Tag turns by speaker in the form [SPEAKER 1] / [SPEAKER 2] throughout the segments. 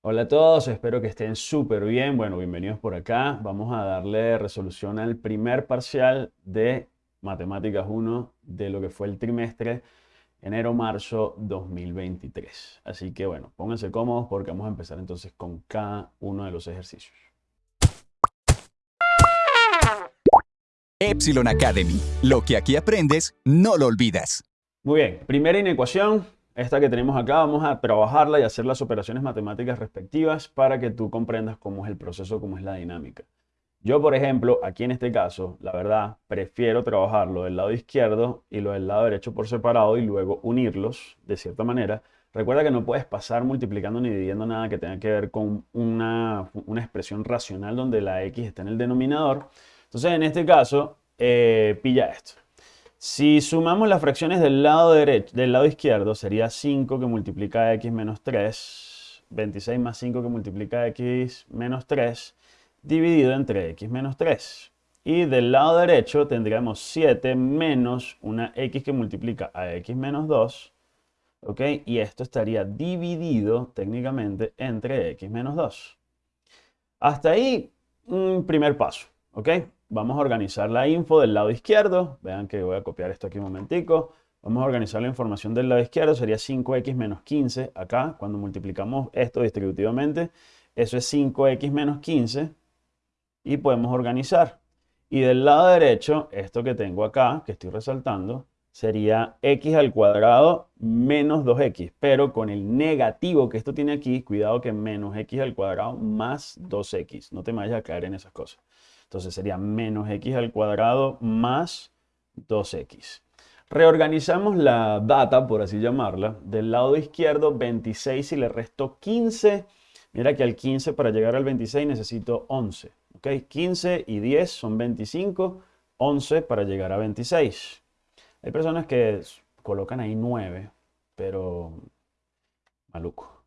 [SPEAKER 1] Hola a todos, espero que estén súper bien. Bueno, bienvenidos por acá. Vamos a darle resolución al primer parcial de Matemáticas 1 de lo que fue el trimestre enero-marzo 2023. Así que bueno, pónganse cómodos porque vamos a empezar entonces con cada uno de los ejercicios.
[SPEAKER 2] Epsilon Academy. Lo que aquí aprendes, no lo olvidas.
[SPEAKER 1] Muy bien, primera inecuación, esta que tenemos acá, vamos a trabajarla y hacer las operaciones matemáticas respectivas para que tú comprendas cómo es el proceso, cómo es la dinámica. Yo, por ejemplo, aquí en este caso, la verdad, prefiero trabajarlo del lado izquierdo y lo del lado derecho por separado y luego unirlos de cierta manera. Recuerda que no puedes pasar multiplicando ni dividiendo nada que tenga que ver con una, una expresión racional donde la x está en el denominador. Entonces, en este caso, eh, pilla esto. Si sumamos las fracciones del lado, derecho, del lado izquierdo, sería 5 que multiplica x menos 3, 26 más 5 que multiplica x menos 3, dividido entre x menos 3. Y del lado derecho tendríamos 7 menos una x que multiplica a x menos 2, ¿ok? Y esto estaría dividido técnicamente entre x menos 2. Hasta ahí, un primer paso, ¿ok? Vamos a organizar la info del lado izquierdo. Vean que voy a copiar esto aquí un momentico. Vamos a organizar la información del lado izquierdo. Sería 5x menos 15 acá. Cuando multiplicamos esto distributivamente, eso es 5x menos 15. Y podemos organizar. Y del lado derecho, esto que tengo acá, que estoy resaltando, sería x al cuadrado menos 2x. Pero con el negativo que esto tiene aquí, cuidado que menos x al cuadrado más 2x. No te vayas a caer en esas cosas. Entonces sería menos x al cuadrado más 2x. Reorganizamos la data, por así llamarla. Del lado izquierdo, 26 y le resto 15. Mira que al 15 para llegar al 26 necesito 11. ¿ok? 15 y 10 son 25. 11 para llegar a 26. Hay personas que colocan ahí 9, pero maluco.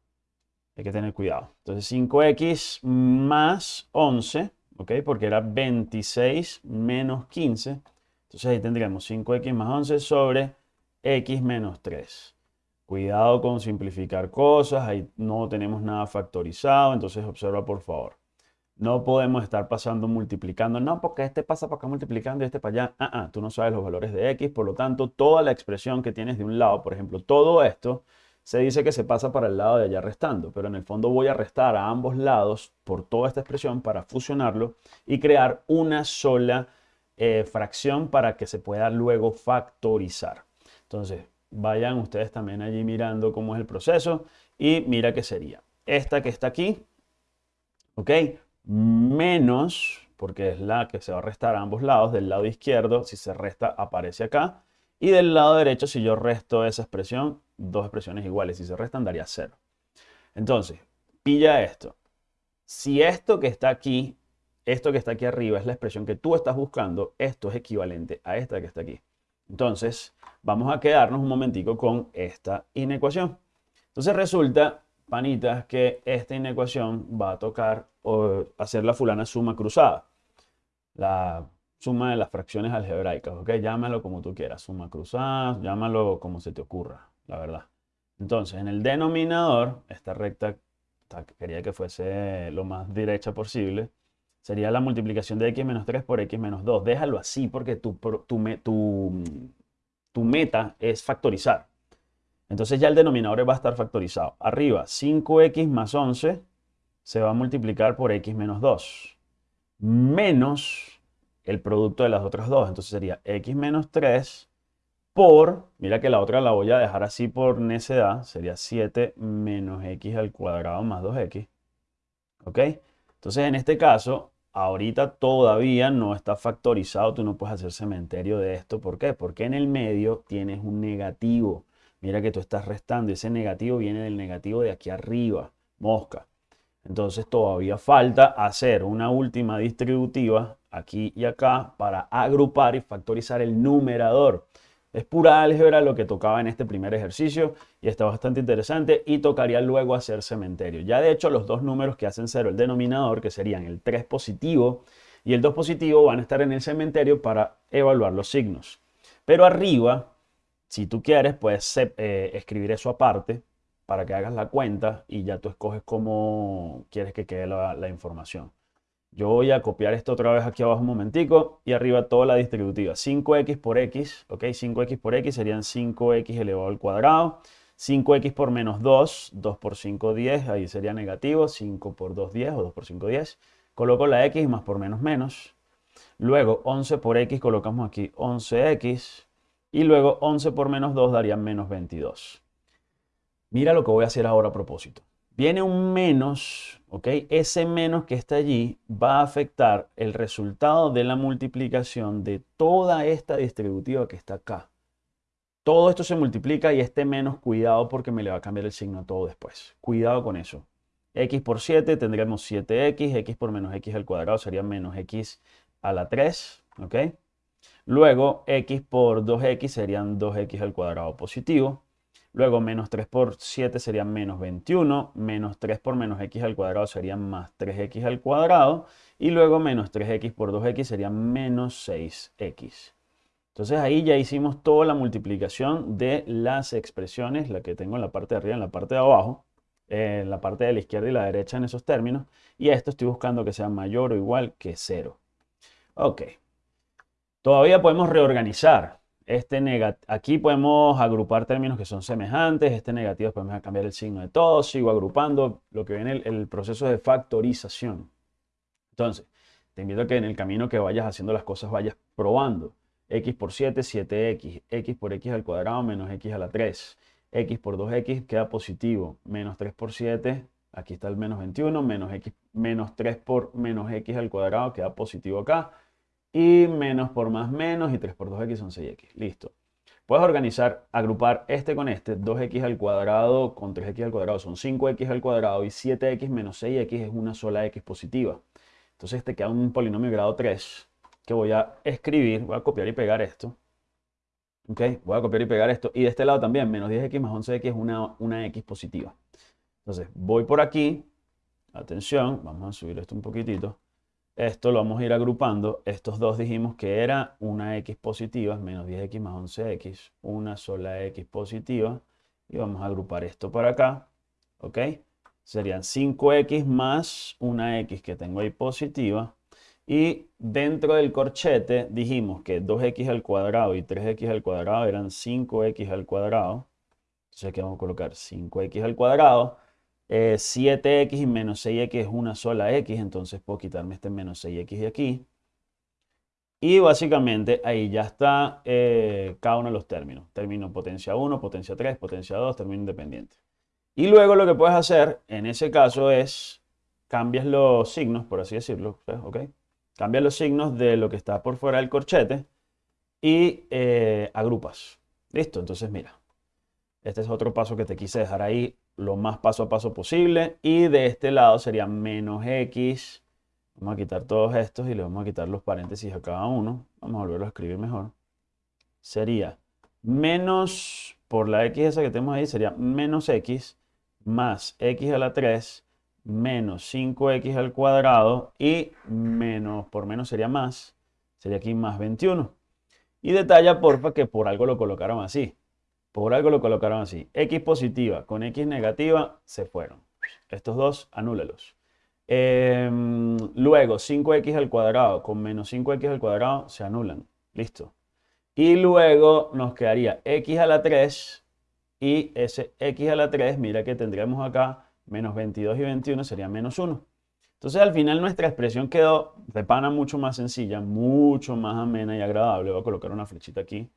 [SPEAKER 1] Hay que tener cuidado. Entonces 5x más 11 ¿ok? Porque era 26 menos 15. Entonces ahí tendríamos 5x más 11 sobre x menos 3. Cuidado con simplificar cosas, ahí no tenemos nada factorizado, entonces observa por favor. No podemos estar pasando multiplicando, no, porque este pasa para acá multiplicando y este para allá. Ah, ah, tú no sabes los valores de x, por lo tanto, toda la expresión que tienes de un lado, por ejemplo, todo esto, se dice que se pasa para el lado de allá restando, pero en el fondo voy a restar a ambos lados por toda esta expresión para fusionarlo y crear una sola eh, fracción para que se pueda luego factorizar. Entonces, vayan ustedes también allí mirando cómo es el proceso y mira qué sería. Esta que está aquí, ¿ok? Menos, porque es la que se va a restar a ambos lados, del lado izquierdo, si se resta aparece acá, y del lado derecho, si yo resto esa expresión, dos expresiones iguales. Si se restan, daría cero. Entonces, pilla esto. Si esto que está aquí, esto que está aquí arriba es la expresión que tú estás buscando, esto es equivalente a esta que está aquí. Entonces, vamos a quedarnos un momentico con esta inecuación. Entonces resulta, panitas, que esta inecuación va a tocar o hacer la fulana suma cruzada. La suma de las fracciones algebraicas, ¿ok? Llámalo como tú quieras, suma cruzada, llámalo como se te ocurra, la verdad. Entonces, en el denominador, esta recta quería que fuese lo más derecha posible, sería la multiplicación de x menos 3 por x menos 2. Déjalo así porque tu, tu, tu meta es factorizar. Entonces ya el denominador va a estar factorizado. Arriba, 5x más 11 se va a multiplicar por x menos 2. Menos el producto de las otras dos. Entonces sería x menos 3 por, mira que la otra la voy a dejar así por necedad, sería 7 menos x al cuadrado más 2x. ¿Ok? Entonces en este caso, ahorita todavía no está factorizado, tú no puedes hacer cementerio de esto. ¿Por qué? Porque en el medio tienes un negativo. Mira que tú estás restando, ese negativo viene del negativo de aquí arriba, mosca. Entonces todavía falta hacer una última distributiva aquí y acá para agrupar y factorizar el numerador. Es pura álgebra lo que tocaba en este primer ejercicio y está bastante interesante y tocaría luego hacer cementerio. Ya de hecho los dos números que hacen cero el denominador, que serían el 3 positivo y el 2 positivo, van a estar en el cementerio para evaluar los signos. Pero arriba, si tú quieres, puedes eh, escribir eso aparte para que hagas la cuenta y ya tú escoges cómo quieres que quede la, la información. Yo voy a copiar esto otra vez aquí abajo un momentico y arriba toda la distributiva. 5x por x, ¿ok? 5x por x serían 5x elevado al cuadrado. 5x por menos 2, 2 por 5, 10, ahí sería negativo. 5 por 2, 10 o 2 por 5, 10. Coloco la x más por menos menos. Luego 11 por x colocamos aquí 11x. Y luego 11 por menos 2 daría menos 22. Mira lo que voy a hacer ahora a propósito. Viene un menos, ¿ok? Ese menos que está allí va a afectar el resultado de la multiplicación de toda esta distributiva que está acá. Todo esto se multiplica y este menos, cuidado porque me le va a cambiar el signo a todo después. Cuidado con eso. x por 7 tendremos 7x, x por menos x al cuadrado sería menos x a la 3, ¿ok? Luego x por 2x serían 2x al cuadrado positivo. Luego menos 3 por 7 sería menos 21. Menos 3 por menos x al cuadrado sería más 3x al cuadrado. Y luego menos 3x por 2x sería menos 6x. Entonces ahí ya hicimos toda la multiplicación de las expresiones, la que tengo en la parte de arriba y en la parte de abajo, en la parte de la izquierda y la derecha en esos términos. Y a esto estoy buscando que sea mayor o igual que 0. Ok. Todavía podemos reorganizar. Este aquí podemos agrupar términos que son semejantes. Este negativo podemos cambiar el signo de todos. Sigo agrupando lo que viene el, el proceso de factorización. Entonces, te invito a que en el camino que vayas haciendo las cosas vayas probando. x por 7, 7x. x por x al cuadrado menos x a la 3. x por 2x queda positivo. Menos 3 por 7, aquí está el menos 21. Menos, x, menos 3 por menos x al cuadrado queda positivo acá y menos por más menos y 3 por 2x son 6x. Listo. Puedes organizar, agrupar este con este, 2x al cuadrado con 3x al cuadrado son 5x al cuadrado y 7x menos 6x es una sola x positiva. Entonces te queda un polinomio de grado 3 que voy a escribir, voy a copiar y pegar esto. ¿Ok? Voy a copiar y pegar esto. Y de este lado también, menos 10x más 11x es una, una x positiva. Entonces voy por aquí, atención, vamos a subir esto un poquitito. Esto lo vamos a ir agrupando. Estos dos dijimos que era una x positiva, menos 10x más 11x, una sola x positiva. Y vamos a agrupar esto para acá. ¿Ok? Serían 5x más una x que tengo ahí positiva. Y dentro del corchete dijimos que 2x al cuadrado y 3x al cuadrado eran 5x al cuadrado. Entonces aquí vamos a colocar 5x al cuadrado 7x eh, y menos 6x es una sola x, entonces puedo quitarme este menos 6x de aquí. Y básicamente ahí ya está eh, cada uno de los términos. Término potencia 1, potencia 3, potencia 2, término independiente. Y luego lo que puedes hacer en ese caso es cambias los signos, por así decirlo, ¿ok? Cambias los signos de lo que está por fuera del corchete y eh, agrupas. Listo, entonces mira. Este es otro paso que te quise dejar ahí lo más paso a paso posible. Y de este lado sería menos x. Vamos a quitar todos estos y le vamos a quitar los paréntesis a cada uno. Vamos a volverlo a escribir mejor. Sería menos, por la x esa que tenemos ahí, sería menos x más x a la 3 menos 5x al cuadrado y menos, por menos sería más, sería aquí más 21. Y detalla porfa que por algo lo colocaron así. Por algo lo colocaron así. X positiva con X negativa se fueron. Estos dos, anúlelos. Em, luego, 5x al cuadrado con menos 5x al cuadrado se anulan. Listo. Y luego nos quedaría x a la 3 y ese x a la 3, mira que tendríamos acá menos 22 y 21 sería menos 1. Entonces al final nuestra expresión quedó de pana mucho más sencilla, mucho más amena y agradable. Voy a colocar una flechita aquí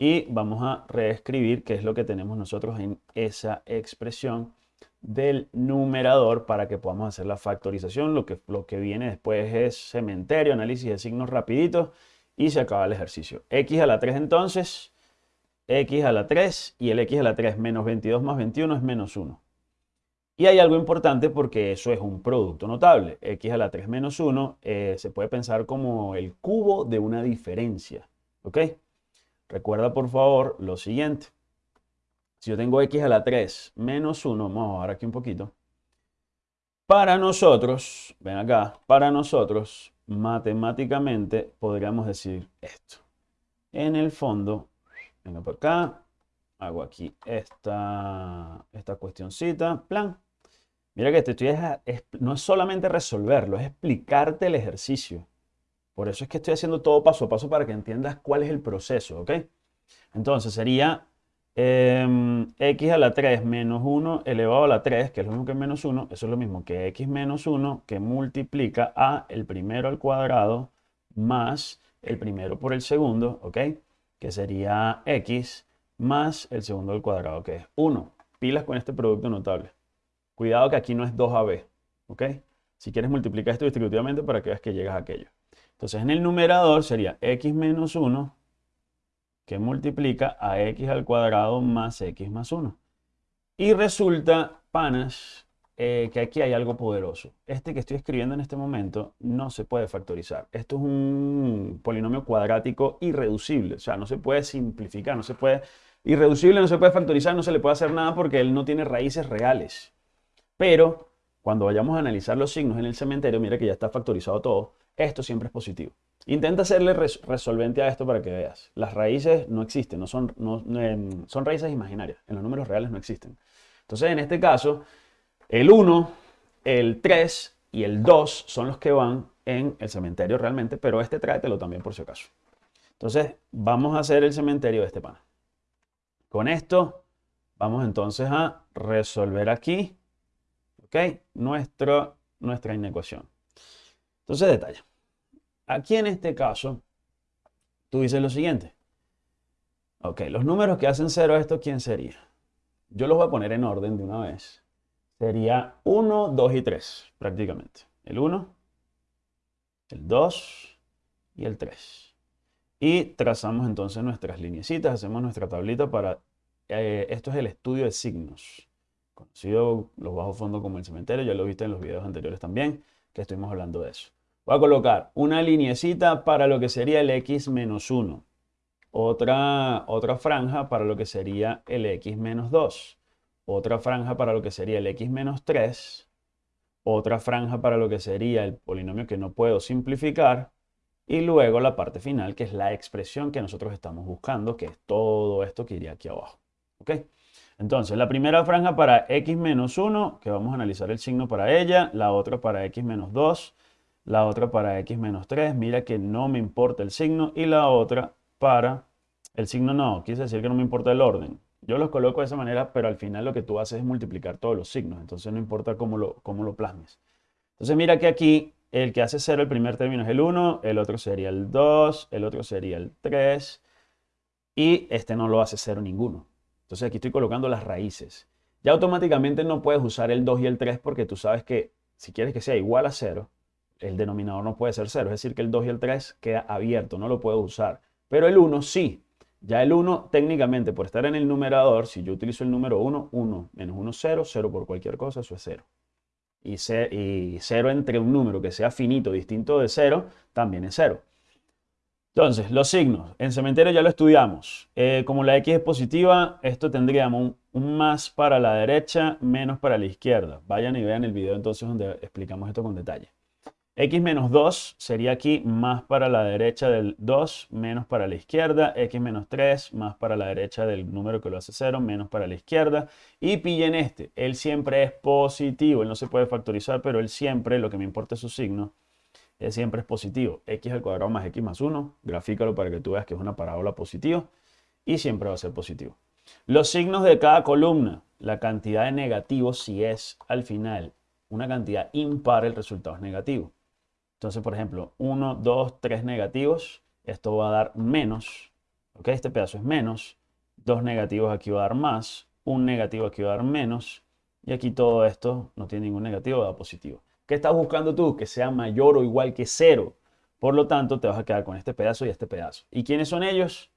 [SPEAKER 1] y vamos a reescribir qué es lo que tenemos nosotros en esa expresión del numerador para que podamos hacer la factorización. Lo que, lo que viene después es cementerio, análisis de signos rapidito y se acaba el ejercicio. x a la 3 entonces, x a la 3 y el x a la 3 menos 22 más 21 es menos 1. Y hay algo importante porque eso es un producto notable. x a la 3 menos 1 eh, se puede pensar como el cubo de una diferencia. ¿Ok? Recuerda por favor lo siguiente. Si yo tengo x a la 3 menos 1, vamos a bajar aquí un poquito. Para nosotros, ven acá, para nosotros, matemáticamente podríamos decir esto. En el fondo, venga por acá, hago aquí esta, esta cuestioncita, plan. Mira que te estoy, no es solamente resolverlo, es explicarte el ejercicio. Por eso es que estoy haciendo todo paso a paso para que entiendas cuál es el proceso, ¿ok? Entonces sería em, x a la 3 menos 1 elevado a la 3, que es lo mismo que menos 1, eso es lo mismo que x menos 1 que multiplica a el primero al cuadrado más el primero por el segundo, ¿ok? Que sería x más el segundo al cuadrado, que es 1. Pilas con este producto notable. Cuidado que aquí no es 2ab, ¿ok? Si quieres multiplicar esto distributivamente para que veas que llegas a aquello. Entonces en el numerador sería x menos 1 que multiplica a x al cuadrado más x más 1. Y resulta, panas, eh, que aquí hay algo poderoso. Este que estoy escribiendo en este momento no se puede factorizar. Esto es un polinomio cuadrático irreducible. O sea, no se puede simplificar, no se puede... Irreducible no se puede factorizar, no se le puede hacer nada porque él no tiene raíces reales. Pero cuando vayamos a analizar los signos en el cementerio, mira que ya está factorizado todo, esto siempre es positivo. Intenta hacerle resolvente a esto para que veas. Las raíces no existen, no son, em, son raíces imaginarias, en los números reales no existen. Entonces, en este caso, el 1, el 3 y el 2 son los que van en el cementerio realmente, pero este tráetelo también por si acaso. Entonces, vamos a hacer el cementerio de este pan. Con esto, vamos entonces a resolver aquí ¿ok? Nuestro, nuestra inecuación. Entonces, detalle. Aquí en este caso, tú dices lo siguiente. Ok, los números que hacen cero, ¿esto quién sería? Yo los voy a poner en orden de una vez. Sería 1, 2 y 3, prácticamente. El 1, el 2 y el 3. Y trazamos entonces nuestras linecitas, hacemos nuestra tablita para... Eh, esto es el estudio de signos conocido los bajos fondos como el cementerio, ya lo viste en los videos anteriores también, que estuvimos hablando de eso. Voy a colocar una linecita para lo que sería el x menos 1, otra, otra franja para lo que sería el x menos 2, otra franja para lo que sería el x menos 3, otra franja para lo que sería el polinomio que no puedo simplificar, y luego la parte final, que es la expresión que nosotros estamos buscando, que es todo esto que iría aquí abajo. ¿Ok? Entonces, la primera franja para x menos 1, que vamos a analizar el signo para ella, la otra para x menos 2, la otra para x menos 3, mira que no me importa el signo, y la otra para, el signo no, quise decir que no me importa el orden. Yo los coloco de esa manera, pero al final lo que tú haces es multiplicar todos los signos, entonces no importa cómo lo, cómo lo plasmes. Entonces mira que aquí el que hace 0 el primer término es el 1, el otro sería el 2, el otro sería el 3, y este no lo hace 0 ninguno. Entonces aquí estoy colocando las raíces. Ya automáticamente no puedes usar el 2 y el 3 porque tú sabes que si quieres que sea igual a 0, el denominador no puede ser 0. Es decir, que el 2 y el 3 queda abierto, no lo puedo usar. Pero el 1 sí. Ya el 1 técnicamente por estar en el numerador, si yo utilizo el número 1, 1 menos 1, 0, 0 por cualquier cosa, eso es 0. Y, 0 entre un número que sea finito, distinto de 0, también es 0. Entonces, los signos. En cementerio ya lo estudiamos. Eh, como la X es positiva, esto tendríamos un, más para la derecha, menos para la izquierda. Vayan y vean el video entonces donde explicamos esto con detalle. X menos 2 sería aquí más para la derecha del 2, menos para la izquierda. X menos 3 más para la derecha del número que lo hace 0, menos para la izquierda. Y pillen este, él siempre es positivo. Él no se puede factorizar, pero él siempre, lo que me importa es su signo, siempre es positivo. x al cuadrado más x más 1, grafícalo para que tú veas que es una parábola positiva y siempre va a ser positivo. Los signos de cada columna, la cantidad de negativos, si es al final una cantidad impar, el resultado es negativo. Entonces, por ejemplo, 1, 2, 3 negativos, esto va a dar menos, ¿ok? Este pedazo es menos, dos negativos aquí va a dar más, un negativo aquí va a dar menos, y aquí todo esto no tiene ningún negativo, da positivo. ¿Qué estás buscando tú? Que sea mayor o igual que cero. Por lo tanto, te vas a quedar con este pedazo y este pedazo. ¿Y quiénes son ellos?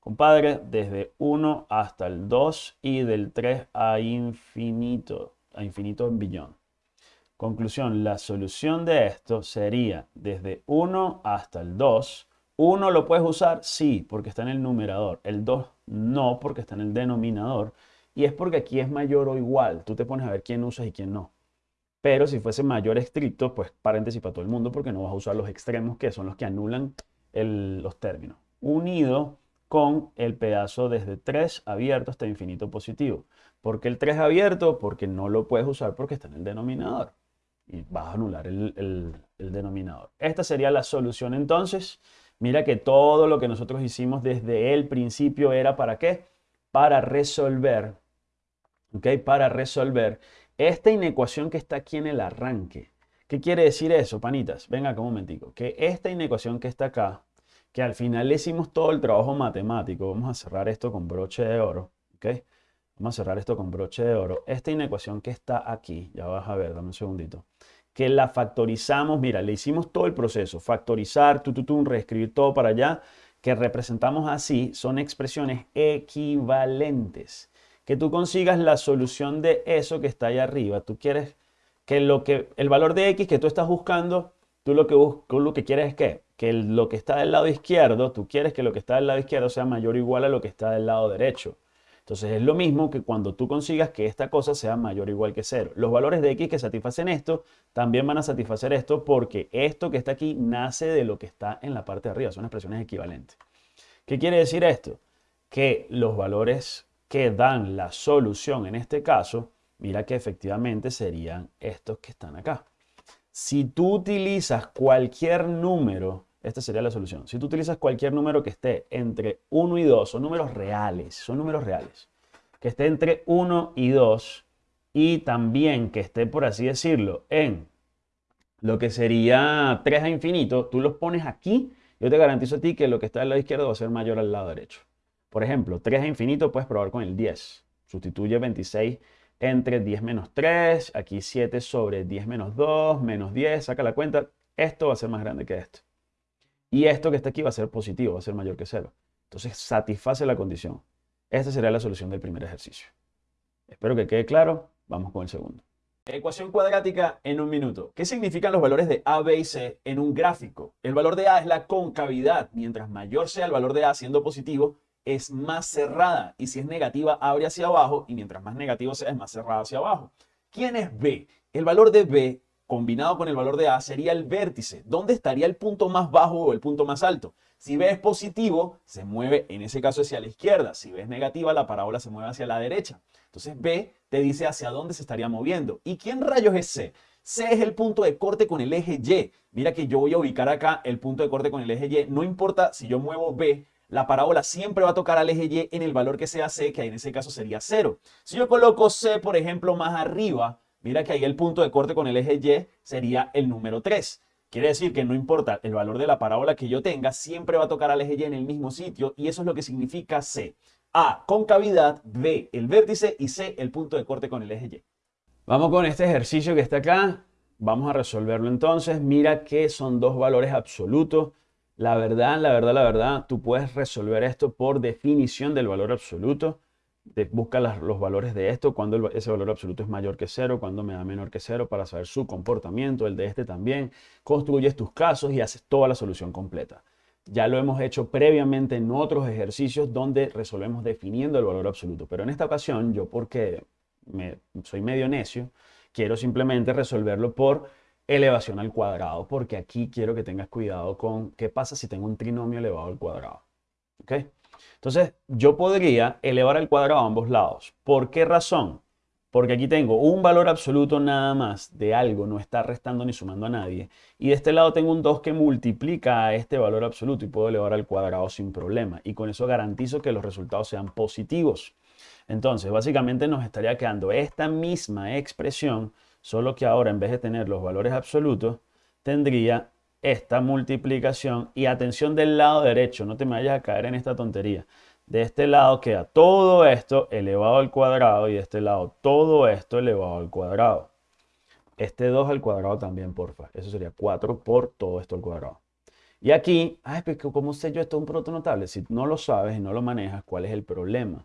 [SPEAKER 1] Compadre, desde 1 hasta el 2 y del 3 a infinito, a infinito en billón. Conclusión, la solución de esto sería desde 1 hasta el 2. 1 lo puedes usar, sí, porque está en el numerador. El 2 no, porque está en el denominador. Y es porque aquí es mayor o igual. Tú te pones a ver quién usas y quién no. Pero si fuese mayor estricto, pues paréntesis para todo el mundo porque no vas a usar los extremos que son los que anulan los términos. Unido con el pedazo desde 3 abierto hasta infinito positivo. ¿Por qué el 3 abierto? Porque no lo puedes usar porque está en el denominador. Y vas a anular el, el denominador. Esta sería la solución entonces. Mira que todo lo que nosotros hicimos desde el principio era para qué? Para resolver, ¿ok? Para resolver esta inecuación que está aquí en el arranque. ¿Qué quiere decir eso, panitas? Venga un momentico. Que esta inecuación que está acá, que al final le hicimos todo el trabajo matemático, vamos a cerrar esto con broche de oro, ¿ok? Vamos a cerrar esto con broche de oro. Esta inecuación que está aquí, ya vas a ver, dame un segundito que la factorizamos, mira, le hicimos todo el proceso, factorizar, tu, tu, tu, reescribir todo para allá, que representamos así, son expresiones equivalentes. Que tú consigas la solución de eso que está ahí arriba. Tú quieres que, lo que el valor de x que tú estás buscando, tú lo que, lo que quieres es que, que lo que está del lado izquierdo, tú quieres que lo que está del lado izquierdo sea mayor o igual a lo que está del lado derecho. Entonces es lo mismo que cuando tú consigas que esta cosa sea mayor o igual que cero. Los valores de x que satisfacen esto también van a satisfacer esto porque esto que está aquí nace de lo que está en la parte de arriba. Son expresiones equivalentes. ¿Qué quiere decir esto? Que los valores que dan la solución en este caso, mira que efectivamente serían estos que están acá. Si tú utilizas cualquier número esta sería la solución. Si tú utilizas cualquier número que esté entre 1 y 2, son números reales, son números reales, que esté entre 1 y 2 y también que esté, por así decirlo, en lo que sería 3 a infinito, tú los pones aquí, yo te garantizo a ti que lo que está al lado izquierdo va a ser mayor al lado derecho. Por ejemplo, 3 a infinito puedes probar con el 10. Sustituye 26 entre 10 menos 3, aquí 7 sobre 10 menos 2, menos 10, saca la cuenta, esto va a ser más grande que esto. Y esto que está aquí va a ser positivo, va a ser mayor que cero. Entonces satisface la condición. Esta sería la solución del primer ejercicio. Espero que quede claro. Vamos con el segundo. Ecuación cuadrática en un minuto. ¿Qué significan los valores de A, B y C en un gráfico? El valor de A es la concavidad. Mientras mayor sea el valor de A siendo positivo, es más cerrada. Y si es negativa, abre hacia abajo. Y mientras más negativo sea, es más cerrada hacia abajo. ¿Quién es B? El valor de B combinado con el valor de A sería el vértice. ¿Dónde estaría el punto más bajo o el punto más alto? Si B es positivo, se mueve en ese caso hacia la izquierda. Si B es negativa, la parábola se mueve hacia la derecha. Entonces B te dice hacia dónde se estaría moviendo. ¿Y quién rayos es C? C es el punto de corte con el eje Y. Mira que yo voy a ubicar acá el punto de corte con el eje Y. No importa si yo muevo B, la parábola siempre va a tocar al eje Y en el valor que sea C, que en ese caso sería 0. Si yo coloco C, por ejemplo, más arriba, Mira que ahí el punto de corte con el eje Y sería el número 3. Quiere decir que no importa el valor de la parábola que yo tenga, siempre va a tocar al eje Y en el mismo sitio y eso es lo que significa C. A, concavidad, B, el vértice y C, el punto de corte con el eje Y. Vamos con este ejercicio que está acá. Vamos a resolverlo entonces. Mira que son dos valores absolutos. La verdad, la verdad, la verdad, tú puedes resolver esto por definición del valor absoluto busca los valores de esto, cuando ese valor absoluto es mayor que cero, cuando me da menor que cero, para saber su comportamiento, el de este también. Construyes tus casos y haces toda la solución completa. Ya lo hemos hecho previamente en otros ejercicios donde resolvemos definiendo el valor absoluto. Pero en esta ocasión, yo porque soy medio necio, quiero simplemente resolverlo por elevación al cuadrado, porque aquí quiero que tengas cuidado con qué pasa si tengo un trinomio elevado al cuadrado. ¿Ok? Entonces, yo podría elevar el cuadrado a ambos lados. ¿Por qué razón? Porque aquí tengo un valor absoluto nada más de algo, no está restando ni sumando a nadie. Y de este lado tengo un 2 que multiplica a este valor absoluto y puedo elevar al cuadrado sin problema. Y con eso garantizo que los resultados sean positivos. Entonces, básicamente nos estaría quedando esta misma expresión, solo que ahora en vez de tener los valores absolutos, tendría esta multiplicación y atención del lado derecho, no te me vayas a caer en esta tontería. De este lado queda todo esto elevado al cuadrado y de este lado todo esto elevado al cuadrado. Este 2 al cuadrado también, porfa. Eso sería 4 por todo esto al cuadrado. Y aquí, ay, pero ¿cómo sé yo esto es un producto notable? Si no lo sabes y no lo manejas, ¿cuál es el problema?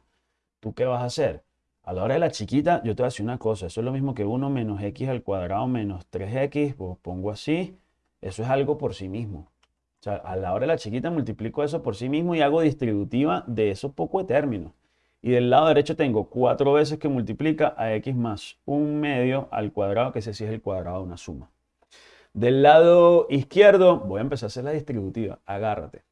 [SPEAKER 1] ¿Tú qué vas a hacer? A la hora de la chiquita, yo te voy a decir una cosa. Eso es lo mismo que 1 menos x al cuadrado menos 3x. Pues pongo así eso es algo por sí mismo. O sea, a la hora de la chiquita multiplico eso por sí mismo y hago distributiva de esos pocos términos. Y del lado derecho tengo cuatro veces que multiplica a x más un medio al cuadrado, que ese sí es el cuadrado de una suma. Del lado izquierdo voy a empezar a hacer la distributiva. Agárrate.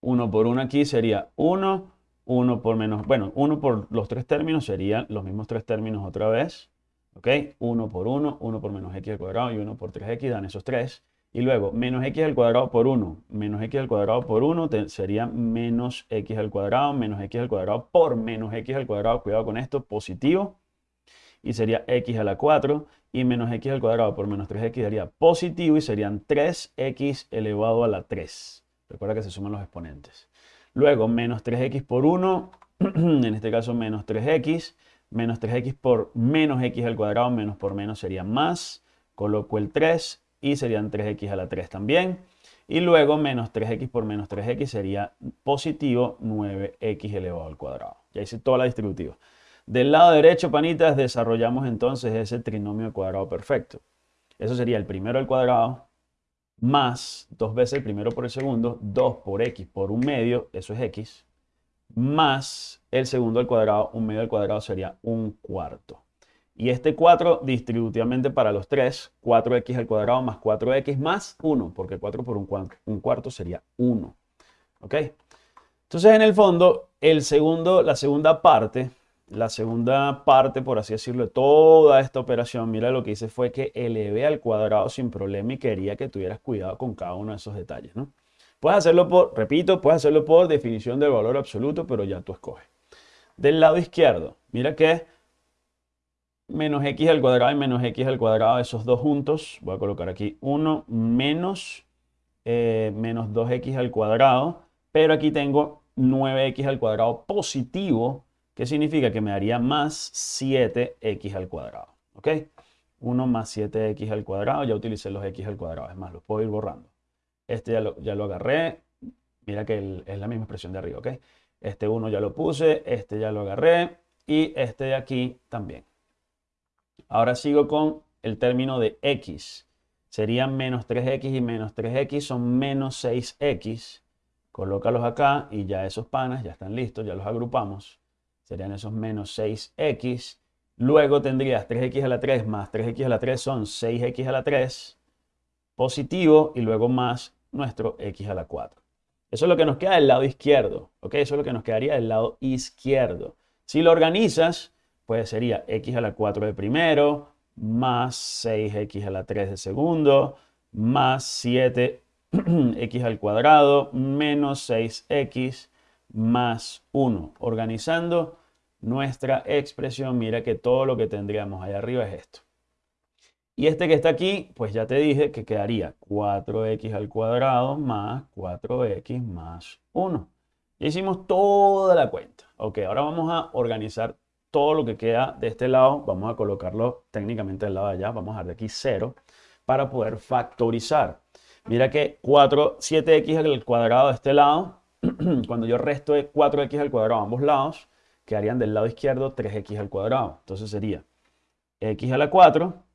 [SPEAKER 1] 1 por 1 aquí sería 1, 1 por menos, bueno, 1 por los tres términos serían los mismos tres términos otra vez. ¿Ok? 1 por 1, 1 por menos x al cuadrado y 1 por 3x dan esos tres. Y luego, menos x al cuadrado por 1, menos x al cuadrado por 1 sería menos x al cuadrado, menos x al cuadrado por menos x al cuadrado, cuidado con esto, positivo. Y sería x a la 4 y menos x al cuadrado por menos 3x daría positivo y serían 3x elevado a la 3. Recuerda que se suman los exponentes. Luego, menos 3x por 1, en este caso menos 3x, menos 3x por menos x al cuadrado, menos por menos sería más. Coloco el 3 y serían 3x a la 3 también. Y luego menos 3x por menos 3x sería positivo 9x elevado al cuadrado. Ya hice toda la distributiva. Del lado derecho, panitas, desarrollamos entonces ese trinomio al cuadrado perfecto. Eso sería el primero al cuadrado más dos veces el primero por el segundo, 2 por x por un medio, eso es x, más el segundo al cuadrado, un medio al cuadrado sería un cuarto. Y este 4 distributivamente para los 3, 4x al cuadrado más 4x más 1, porque 4 por un cuarto, un cuarto sería 1. ¿Ok? Entonces, en el fondo, el segundo, la segunda parte, la segunda parte, por así decirlo, de toda esta operación, mira lo que hice fue que elevé al cuadrado sin problema y quería que tuvieras cuidado con cada uno de esos detalles, ¿no? Puedes hacerlo por, repito, puedes hacerlo por definición del valor absoluto, pero ya tú escoges. Del lado izquierdo, mira que menos x al cuadrado y menos x al cuadrado, esos dos juntos, voy a colocar aquí 1 menos, eh, menos 2x al cuadrado, pero aquí tengo 9x al cuadrado positivo, que significa que me daría más 7x al cuadrado, ¿ok? 1 más 7x al cuadrado, ya utilicé los x al cuadrado, es más, los puedo ir borrando. Este ya lo, ya lo agarré. Mira que es la misma expresión de arriba, ¿ok? Este 1 ya lo puse, este ya lo agarré y este de aquí también. Ahora sigo con el término de x. Serían menos 3x y menos 3x son menos 6x. Colócalos acá y ya esos panas ya están listos, ya los agrupamos. Serían esos menos 6x. Luego tendrías 3x a la 3 más 3x a la 3 son 6x a la 3 positivo y luego más nuestro x a la 4. Eso es lo que nos queda del lado izquierdo, ¿ok? Eso es lo que nos quedaría del lado izquierdo. Si lo organizas, pues sería x a la 4 de primero, más 6x a la 3 de segundo, más 7x al cuadrado, menos 6x, más 1. Organizando nuestra expresión, mira que todo lo que tendríamos ahí arriba es esto. Y este que está aquí, pues ya te dije que quedaría 4x al cuadrado más 4x más 1. Ya hicimos toda la cuenta. Ok, ahora vamos a organizar todo lo que queda de este lado. Vamos a colocarlo técnicamente del lado de allá. Vamos a dar de aquí 0 para poder factorizar. Mira que 4, 7x al cuadrado de este lado, cuando yo resto de 4x al cuadrado a ambos lados, quedarían del lado izquierdo 3x al cuadrado. Entonces sería x a la 4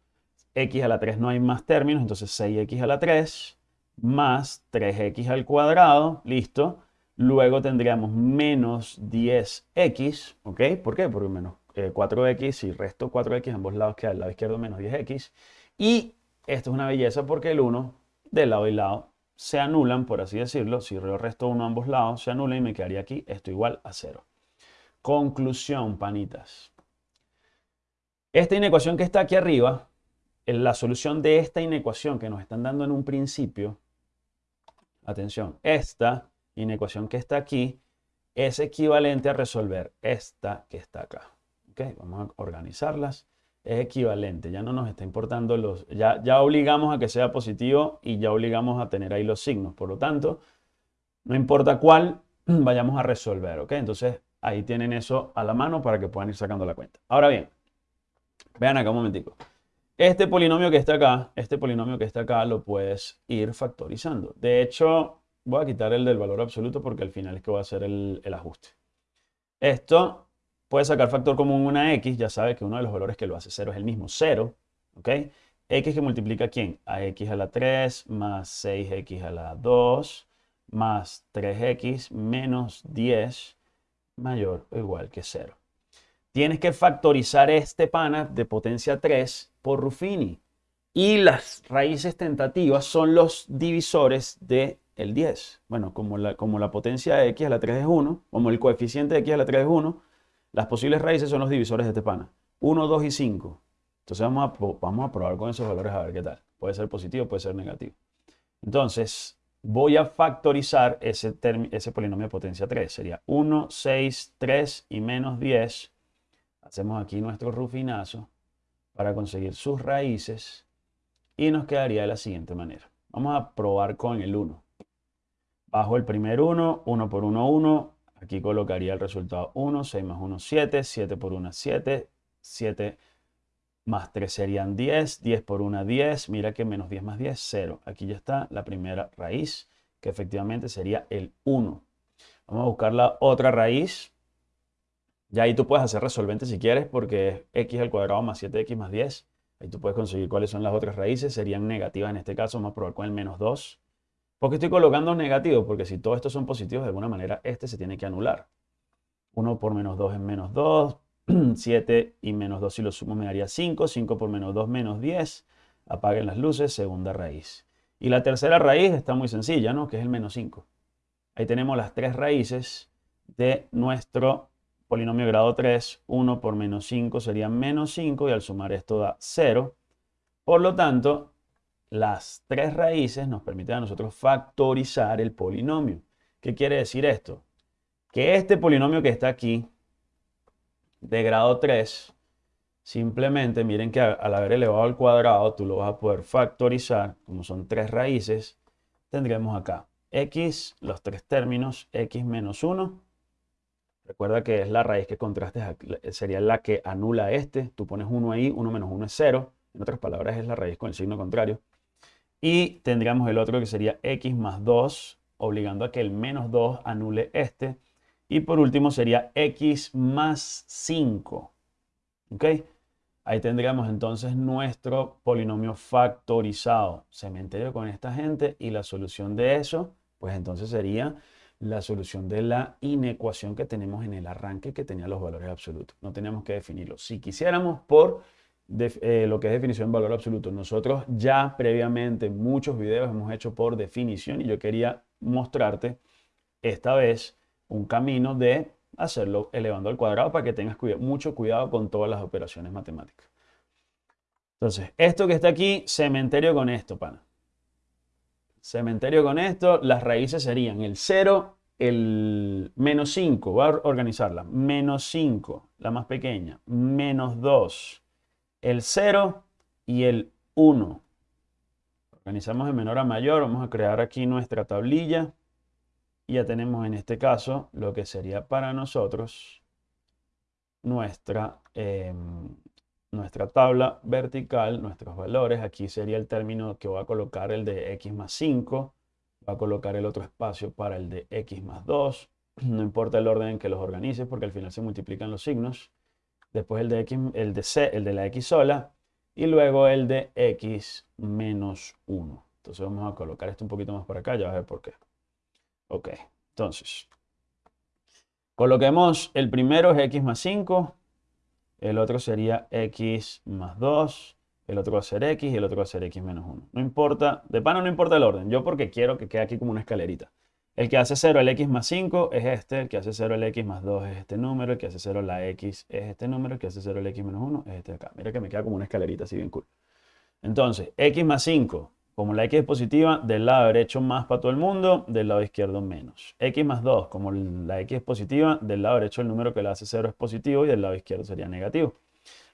[SPEAKER 1] x a la 3 no hay más términos, entonces 6x a la 3 más 3x al cuadrado, listo. Luego tendríamos menos 10x, ¿ok? ¿Por qué? Porque menos 4x, y resto 4x, ambos lados queda al lado izquierdo menos 10x. Y esto es una belleza porque el 1 de lado y lado se anulan, por así decirlo. Si yo resto 1 a ambos lados, se anula y me quedaría aquí esto igual a 0. Conclusión, panitas. Esta inecuación que está aquí arriba la solución de esta inecuación que nos están dando en un principio, atención, esta inecuación que está aquí es equivalente a resolver esta que está acá. ¿Okay? Vamos a organizarlas. Es equivalente, ya no nos está importando los... Ya, ya obligamos a que sea positivo y ya obligamos a tener ahí los signos. Por lo tanto, no importa cuál, vayamos a resolver. ¿ok? Entonces, ahí tienen eso a la mano para que puedan ir sacando la cuenta. Ahora bien, vean acá un momentico. Este polinomio que está acá, este polinomio que está acá lo puedes ir factorizando. De hecho, voy a quitar el del valor absoluto porque al final es que voy a hacer el, ajuste. Esto puede sacar factor común una x, ya sabes que uno de los valores que lo hace 0 es el mismo, 0. ¿Ok? x que multiplica quién? A x a la 3 más 6x a la 2 más 3x menos 10 mayor o igual que 0 tienes que factorizar este pana de potencia 3 por Ruffini. Y las raíces tentativas son los divisores de el 10. Bueno, como la, como la potencia de x a la 3 es 1, como el coeficiente de x a la 3 es 1, las posibles raíces son los divisores de este pana. 1, 2 y 5. Entonces vamos a, vamos a probar con esos valores a ver qué tal. Puede ser positivo, puede ser negativo. Entonces, voy a factorizar ese, ese polinomio de potencia 3. Sería 1, 6, 3 y menos 10. Hacemos aquí nuestro rufinazo para conseguir sus raíces y nos quedaría de la siguiente manera. Vamos a probar con el 1. Bajo el primer 1, 1 por 1, 1. Aquí colocaría el resultado 1, 6 más 1, 7, 7 por 1, 7, 7 más 3 serían 10, 10 por 1, 10. Mira que menos 10 más 10, 0. Aquí ya está la primera raíz, que efectivamente sería el 1. Vamos a buscar la otra raíz. Ya ahí tú puedes hacer resolvente si quieres, porque es x al cuadrado más 7x más 10. Ahí tú puedes conseguir cuáles son las otras raíces. Serían negativas en este caso. Vamos a probar con el menos 2. ¿Por qué estoy colocando negativos? Porque si todos estos son positivos, de alguna manera este se tiene que anular. 1 por menos 2 es menos 2. 7 y menos 2 si lo sumo me daría 5. 5 por menos 2 menos 10. Apaguen las luces, segunda raíz. Y la tercera raíz está muy sencilla, ¿no? Que es el menos 5. Ahí tenemos las tres raíces de nuestro polinomio grado 3. 1 por menos 5 sería menos 5 y al sumar esto da 0. Por lo tanto, las tres raíces nos permiten a nosotros factorizar el polinomio. ¿Qué quiere decir esto? Que este polinomio que está aquí, de grado 3, simplemente miren que al haber elevado al cuadrado, tú lo vas a poder factorizar, como son tres raíces, tendremos acá x, los tres términos, x menos 1. Recuerda que es la raíz que contrastes, sería la que anula este. Tú pones 1 ahí, 1 menos 1 es 0. En otras palabras, es la raíz con el signo contrario. Y tendríamos el otro que sería x más 2, obligando a que el menos 2 anule este. Y por último sería x más 5. ¿Ok? Ahí tendríamos entonces nuestro polinomio factorizado. Cementerio con esta gente y la solución de eso, pues entonces sería la solución de la inecuación que tenemos en el arranque que tenía los valores absolutos. No tenemos que definirlo. Si quisiéramos por eh, lo que es definición de valor absoluto, nosotros ya previamente muchos videos hemos hecho por definición y yo quería mostrarte esta vez un camino de hacerlo elevando al cuadrado para que tengas mucho cuidado con todas las operaciones matemáticas. Entonces, esto que está aquí, cementerio con esto, pana. Cementerio con esto, las raíces serían el 0, el menos 5, voy a organizarla, menos 5, la más pequeña, menos 2, el 0 y el 1. Organizamos de menor a mayor, vamos a crear aquí nuestra tablilla y ya tenemos en este caso lo que sería para nosotros nuestra, em, nuestra tabla vertical, nuestros valores. Aquí sería el término que voy a colocar el de x más 5. Voy a colocar el otro espacio para el de x más 2. No importa el orden en que los organices porque al final se multiplican los signos. Después el de, x, el de c, el de la x sola. Y luego el de x menos 1. Entonces vamos a colocar esto un poquito más para acá, ya vas a ver por qué. Ok, entonces, coloquemos el primero es x más 5, el otro sería x más 2, el otro va a ser x y el otro va a ser x menos 1. No importa, de pana no importa el orden, yo porque quiero que quede aquí como una escalerita. El que hace 0 el x más 5 es este, el que hace 0 el x más 2 es este número, el que hace 0 la x es este número, el que hace 0 el x menos 1 es este de acá. Mira que me queda como una escalerita así bien cool. Entonces, x más 5 como la x es positiva, del lado derecho más para todo el mundo, del lado izquierdo menos. x más 2, como la x es positiva, del lado derecho el número que la hace 0 es positivo y del lado izquierdo sería negativo.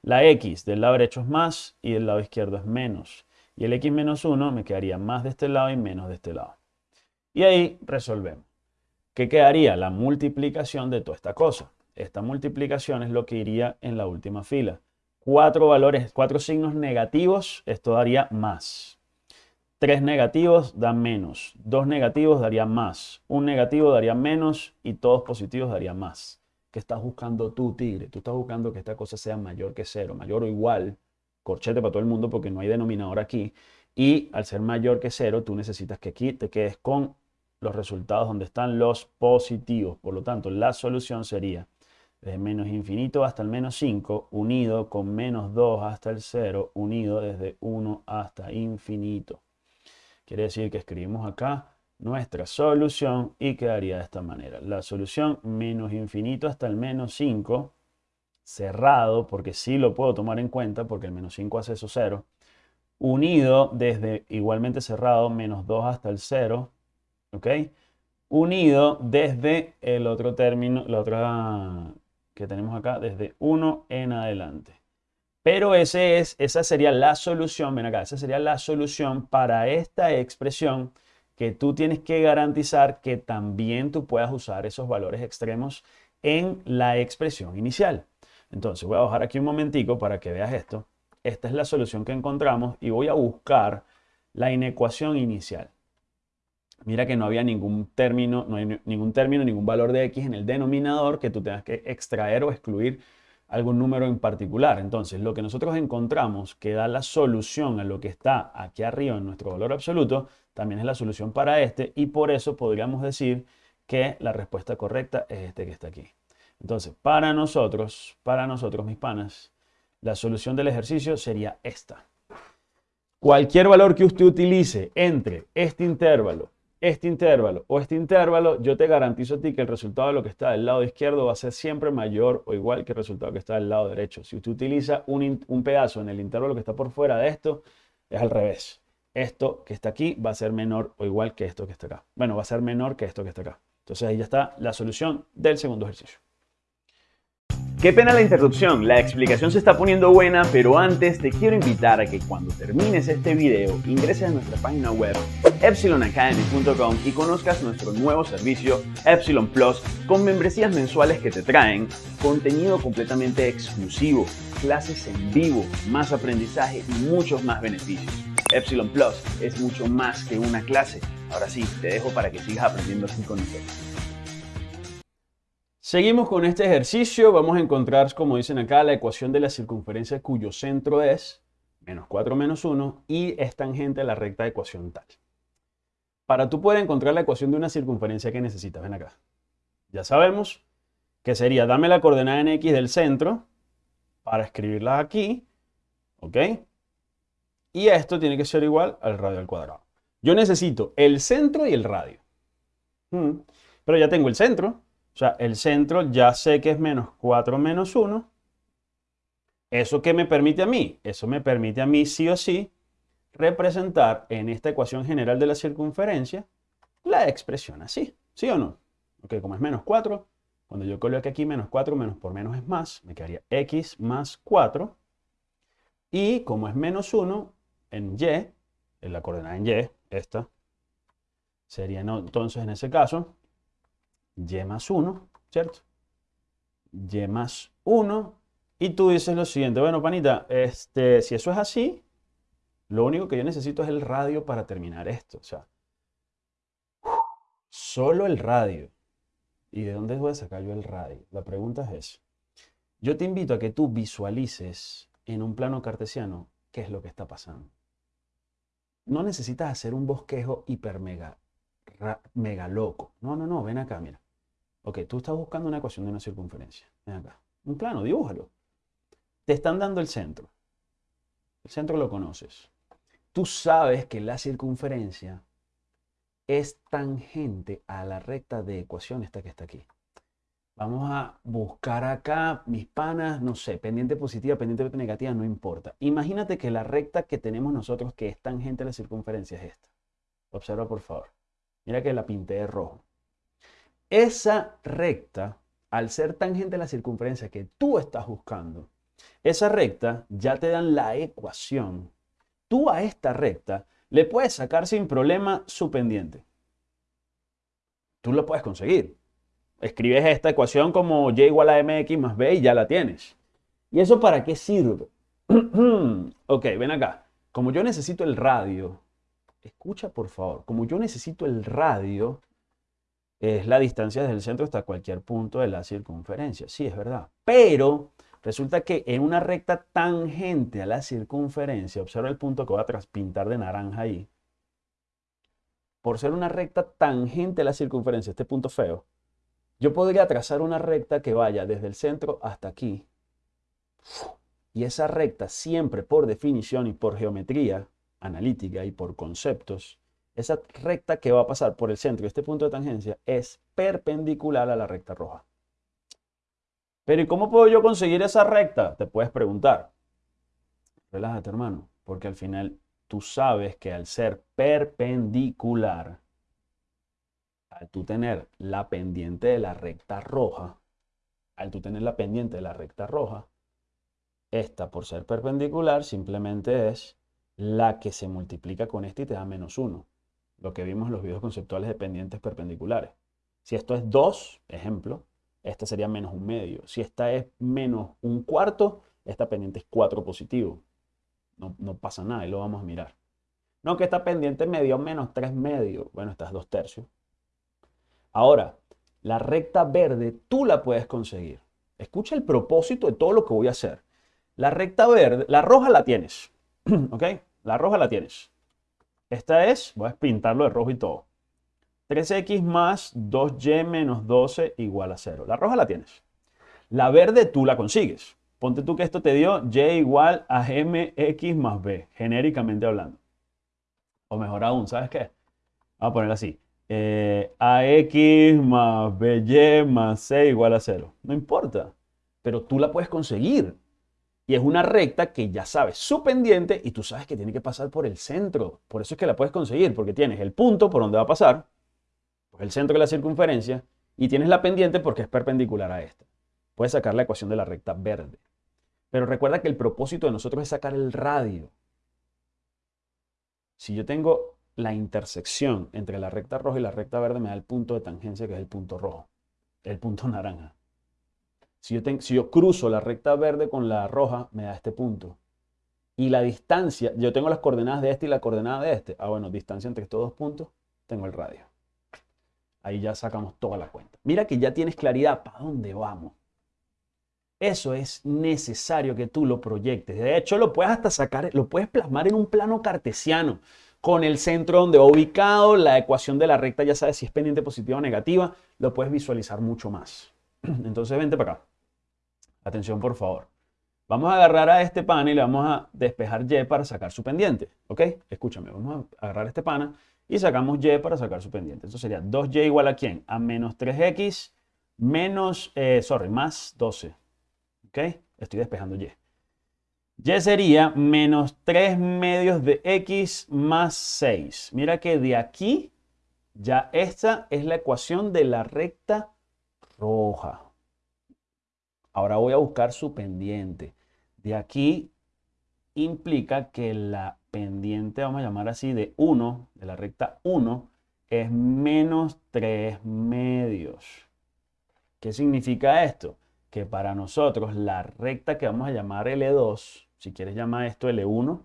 [SPEAKER 1] La x del lado derecho es más y del lado izquierdo es menos. Y el x menos 1 me quedaría más de este lado y menos de este lado. Y ahí resolvemos. ¿Qué quedaría? La multiplicación de toda esta cosa. Esta multiplicación es lo que iría en la última fila. Cuatro valores, cuatro signos negativos, esto daría más. 3 negativos dan menos, 2 negativos daría más, un negativo daría menos y todos positivos daría más. ¿Qué estás buscando tú, tigre? Tú estás buscando que esta cosa sea mayor que cero, mayor o igual, corchete para todo el mundo porque no hay denominador aquí. Y al ser mayor que cero, tú necesitas que aquí te quedes con los resultados donde están los positivos. Por lo tanto, la solución sería desde menos infinito hasta el menos 5, unido con menos 2 hasta el 0, unido desde 1 hasta infinito. Quiere decir que escribimos acá nuestra solución y quedaría de esta manera. La solución menos infinito hasta el menos 5, cerrado, porque sí lo puedo tomar en cuenta, porque el menos 5 hace eso 0, unido desde igualmente cerrado, menos 2 hasta el 0, ¿ok? Unido desde el otro término, la otra que tenemos acá, desde 1 en adelante. Pero esa sería la solución, ven acá, esa sería la solución para esta expresión que tú tienes que garantizar que también tú puedas usar esos valores extremos en la expresión inicial. Entonces voy a bajar aquí un momentico para que veas esto. Esta es la solución que encontramos y voy a buscar la inecuación inicial. Mira que no había ningún término, no hay ningún término, ningún valor de x en el denominador que tú tengas que extraer o excluir algún número en particular. Entonces, lo que nosotros encontramos que da la solución a lo que está aquí arriba en nuestro valor absoluto también es la solución para este y por eso podríamos decir que la respuesta correcta es este que está aquí. Entonces, para nosotros, para nosotros mis panas, la solución del ejercicio sería esta. Cualquier valor que usted utilice entre este intervalo, este intervalo o este intervalo, yo te garantizo a ti que el resultado de lo que está del lado izquierdo va a ser siempre mayor o igual que el resultado que está del lado derecho. Si usted utiliza un, pedazo en el intervalo que está por fuera de esto, es al revés esto que está aquí va a ser menor o igual que esto que está acá. Bueno, va a ser menor que esto que está acá. Entonces ahí ya está la solución del segundo ejercicio.
[SPEAKER 3] Qué pena la interrupción, la explicación se está poniendo buena, pero antes te quiero invitar a que cuando termines este video ingreses a nuestra página web epsilonacademy.com y conozcas nuestro nuevo servicio Epsilon Plus con membresías mensuales que te traen contenido completamente exclusivo, clases en vivo, más aprendizaje y muchos más beneficios. Epsilon Plus es mucho más que una clase. Ahora sí, te dejo para que sigas aprendiendo con nosotros.
[SPEAKER 1] Seguimos con este ejercicio. Vamos a encontrar, como dicen acá, la ecuación de la circunferencia cuyo centro es menos 4 menos 1 y es tangente a la recta de ecuación tal. Para tú poder encontrar la ecuación de una circunferencia que necesitas, ven acá. Ya sabemos que sería, dame la coordenada en x del centro para escribirla aquí, ¿ok? Y esto tiene que ser igual al radio al cuadrado. Yo necesito el centro y el radio. Hmm. Pero ya tengo el centro. O sea, el centro ya sé que es menos 4 menos 1. ¿Eso qué me permite a mí? Eso me permite a mí sí o sí representar en esta ecuación general de la circunferencia la expresión así. ¿Sí o no? Ok, como es menos 4, cuando yo coloque aquí menos 4, menos por menos es más, me quedaría x más 4. Y como es menos 1, en y, en la coordenada en y, esta, sería entonces en ese caso y más 1, ¿cierto? y más 1. Y tú dices lo siguiente, bueno, panita, este, si eso es así, lo único que yo necesito es el radio para terminar esto. O sea, solo el radio. ¿Y de dónde voy a sacar yo el radio? La pregunta es eso. Yo te invito a que tú visualices en un plano cartesiano qué es lo que está pasando no necesitas hacer un bosquejo hiper mega, mega loco. No, no, no, ven acá, mira. Ok, tú estás buscando una ecuación de una circunferencia. Ven acá. Un plano, dibújalo. Te están dando el centro. El centro lo conoces. Tú sabes que la circunferencia es tangente a la recta de ecuación esta que está aquí. Vamos a buscar acá, mis panas, no sé, pendiente positiva, pendiente negativa, no importa. Imagínate que la recta que tenemos nosotros, que es tangente a la circunferencia, es esta. Observa, por favor. Mira que la pinté de rojo. Esa recta, al ser tangente a la circunferencia que tú estás buscando, esa recta ya te dan la ecuación. Tú a esta recta le puedes sacar sin problema su pendiente. Tú lo puedes conseguir escribes esta ecuación como y igual a mx más b y ya la tienes. ¿Y eso para qué sirve? ok, ven acá. Como yo necesito el radio, escucha por favor, como yo necesito el radio, es la distancia desde el centro hasta cualquier punto de la circunferencia. Sí, es verdad. Pero resulta que en una recta tangente a la circunferencia, observa el punto que voy a pintar de naranja ahí, por ser una recta tangente a la circunferencia, este punto feo, yo podría trazar una recta que vaya desde el centro hasta aquí. Y esa recta siempre por definición y por geometría analítica y por conceptos esa recta que va a pasar por el centro de este punto de tangencia es perpendicular a la recta roja. Pero ¿y cómo puedo yo conseguir esa recta? Te puedes preguntar. Relájate, hermano, porque al final tú sabes que al ser perpendicular, al tú tener la pendiente de la recta roja, al tú tener la pendiente de la recta roja, esta por ser perpendicular simplemente es la que se multiplica con esta y te da menos 1. Lo que vimos en los videos conceptuales de pendientes perpendiculares. Si esto es 2, ejemplo, esta sería menos un medio. Si esta es menos un cuarto, esta pendiente es 4 positivo. No, no pasa nada y lo vamos a mirar. No, que esta pendiente me dio menos 3 medios. Bueno, esta es 2 tercios. Ahora, la recta verde tú la puedes conseguir. Escucha el propósito de todo lo que voy a hacer. La recta verde, la roja la tienes. ¿Ok? La roja la tienes. Esta es, voy a pintarlo de rojo y todo. 3x más 2y menos 12 igual a 0. La roja la tienes. La verde tú la consigues. Ponte tú que esto te dio y igual a mx más b, genéricamente hablando. O mejor aún, ¿sabes qué? Vamos a poner así. Eh, ax más by más c igual a 0. No importa, pero tú la puedes conseguir. Y es una recta que ya sabes su pendiente y tú sabes que tiene que pasar por el centro. Por eso es que la puedes conseguir, porque tienes el punto por donde va a pasar, el centro de la circunferencia, y tienes la pendiente porque es perpendicular a esta. Puedes sacar la ecuación de la recta verde. Pero recuerda que el propósito de nosotros es sacar el radio. Si yo tengo la intersección entre la recta roja y la recta verde, me da el punto de tangencia, que es el punto rojo, el punto naranja. Si yo, cruzo la recta verde con la roja, me da este punto. Y la distancia, yo tengo las coordenadas de este y la coordenada de este. Ah, bueno, distancia entre estos dos puntos, tengo el radio. Ahí ya sacamos toda la cuenta. Mira que ya tienes claridad para dónde vamos. Eso es necesario que tú lo proyectes. De hecho, lo puedes hasta sacar, lo puedes plasmar en un plano cartesiano con el centro donde va ubicado, la ecuación de la recta, ya sabes si es pendiente positiva o negativa, lo puedes visualizar mucho más. Entonces, vente para acá. Atención, por favor. Vamos a agarrar a este pana y le vamos a despejar Y para sacar su pendiente. ¿Ok? Escúchame, vamos a agarrar este pana y sacamos y para sacar su pendiente. Eso sería 2y igual a quién? A menos 3x menos, eh, sorry, más 12. ¿Ok? Estoy despejando y. Y sería menos 3 medios de x más 6. Mira que de aquí, ya esta es la ecuación de la recta roja. Ahora voy a buscar su pendiente. De aquí implica que la pendiente, vamos a llamar así, de 1, de la recta 1, es menos 3 medios. ¿Qué significa esto? Que para nosotros la recta que vamos a llamar L2, si quieres llamar esto L1,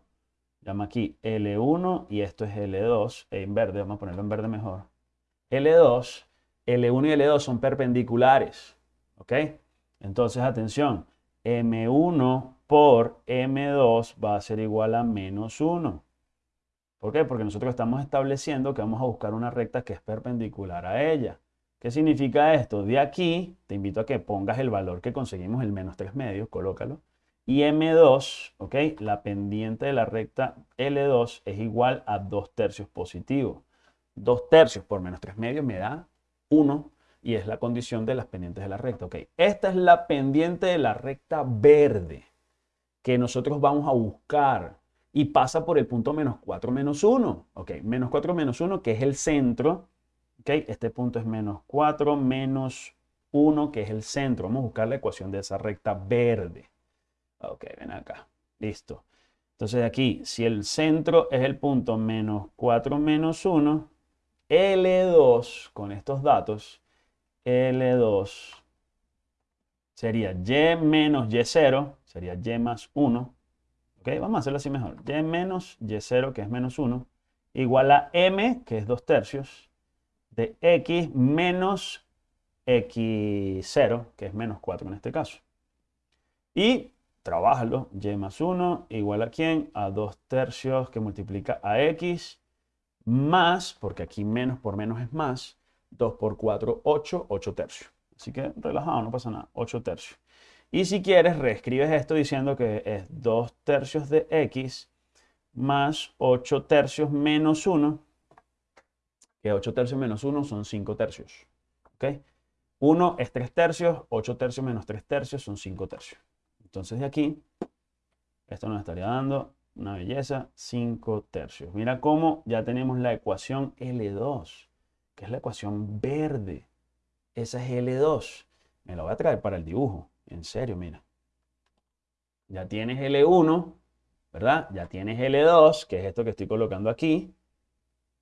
[SPEAKER 1] llama aquí L1 y esto es L2, en verde, vamos a ponerlo en verde mejor. L2, L1 y L2 son perpendiculares, ¿ok? Entonces, atención, M1 por M2 va a ser igual a menos 1. ¿Por qué? Porque nosotros estamos estableciendo que vamos a buscar una recta que es perpendicular a ella. ¿Qué significa esto? De aquí te invito a que pongas el valor que conseguimos, el menos 3 medios, colócalo. Y M2, ¿ok? La pendiente de la recta L2 es igual a 2 tercios positivo. 2 tercios por menos 3 medios me da 1 y es la condición de las pendientes de la recta. ¿ok? Esta es la pendiente de la recta verde que nosotros vamos a buscar y pasa por el punto menos 4 menos 1. Ok, menos 4 menos 1 que es el centro. Ok, este punto es menos 4 menos 1 que es el centro. Vamos a buscar la ecuación de esa recta verde. Ok, ven acá. Listo. Entonces aquí, si el centro es el punto menos 4 menos 1, L2 con estos datos, L2 sería y menos y0, sería y más 1. ¿Ok? Vamos a hacerlo así mejor. y menos y0, que es menos 1, igual a m, que es 2 tercios, de x menos x0, que es menos 4 en este caso. Y trabájalo, y más 1 igual a quién? A 2 tercios que multiplica a x más, porque aquí menos por menos es más, 2 por 4, 8, 8 tercios. Así que relajado, no pasa nada. 8 tercios. Y si quieres, reescribes esto diciendo que es 2 tercios de x más 8 tercios menos 1 que 8 tercios menos 1 son 5 tercios. ¿Ok? 1 es 3 tercios, 8 tercios menos 3 tercios son 5 tercios. Entonces de aquí, esto nos estaría dando una belleza, 5 tercios. Mira cómo ya tenemos la ecuación L2, que es la ecuación verde. Esa es L2. Me la voy a traer para el dibujo. En serio, mira. Ya tienes L1, ¿verdad? Ya tienes L2, que es esto que estoy colocando aquí.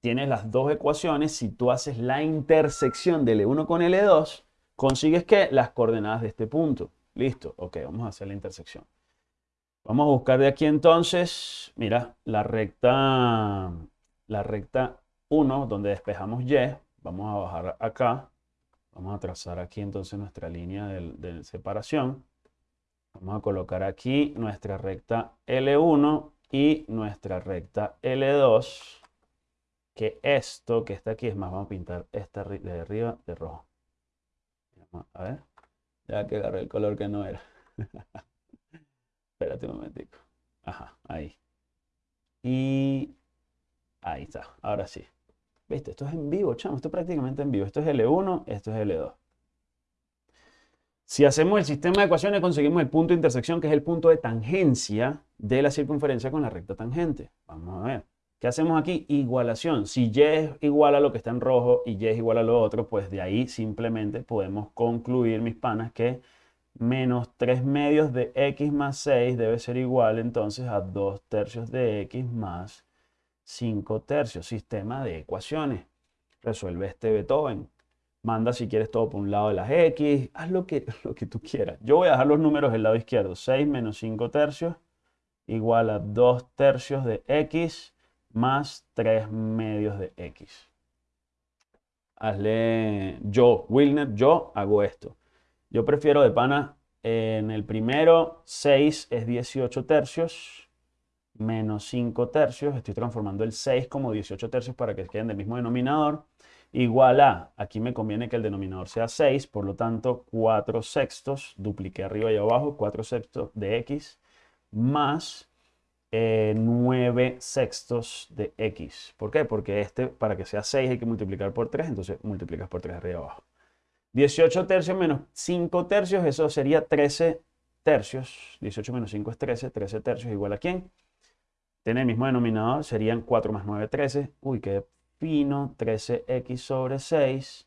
[SPEAKER 1] Tienes las dos ecuaciones. Si tú haces la intersección de L1 con L2, consigues que las coordenadas de este punto. Listo, ok, vamos a hacer la intersección. Vamos a buscar de aquí entonces, mira, la recta, la recta 1, donde despejamos Y. Vamos a bajar acá. Vamos a trazar aquí entonces nuestra línea de, separación. Vamos a colocar aquí nuestra recta L1 y nuestra recta L2. Que esto que está aquí es más, vamos a pintar esta de arriba de rojo. A ver, ya que agarré el color que no era. Espérate un momentico. Ajá, ahí. Y ahí está, ahora sí. Esto es en vivo, chamo. Esto es prácticamente en vivo. Esto es L1, esto es L2. Si hacemos el sistema de ecuaciones, conseguimos el punto de intersección, que es el punto de tangencia de la circunferencia con la recta tangente. Vamos a ver. ¿Qué hacemos aquí? Igualación. Si Y es igual a lo que está en rojo y Y es igual a lo otro, pues de ahí simplemente podemos concluir, mis panas, que menos 3 medios de x más 6 debe ser igual entonces a 2 tercios de x más 5 tercios. Sistema de ecuaciones. Resuelve este Beethoven. Manda si quieres todo por un lado de las x. Haz lo que, lo que tú quieras. Yo voy a dejar los números del lado izquierdo. 6 menos 5 tercios igual a 2 tercios de x más 3 medios de x. Hazle yo, Wilner, yo hago esto. Yo prefiero de pana en el primero 6 es 18 tercios menos 5 tercios. Estoy transformando el 6 como 18 tercios para que queden del mismo denominador. Igual a, aquí me conviene que el denominador sea 6, por lo tanto 4 sextos, dupliqué arriba y abajo, 4 sextos de x más 9 eh, sextos de x. ¿Por qué? Porque este, para que sea 6 hay que multiplicar por 3, entonces multiplicas por 3 arriba y abajo. 18 tercios menos 5 tercios, eso sería 13 tercios. 18 menos 5 es 13, 13 tercios igual a quién? Tiene el mismo denominador, serían 4 más 9, 13. Uy, qué fino, 13x sobre 6.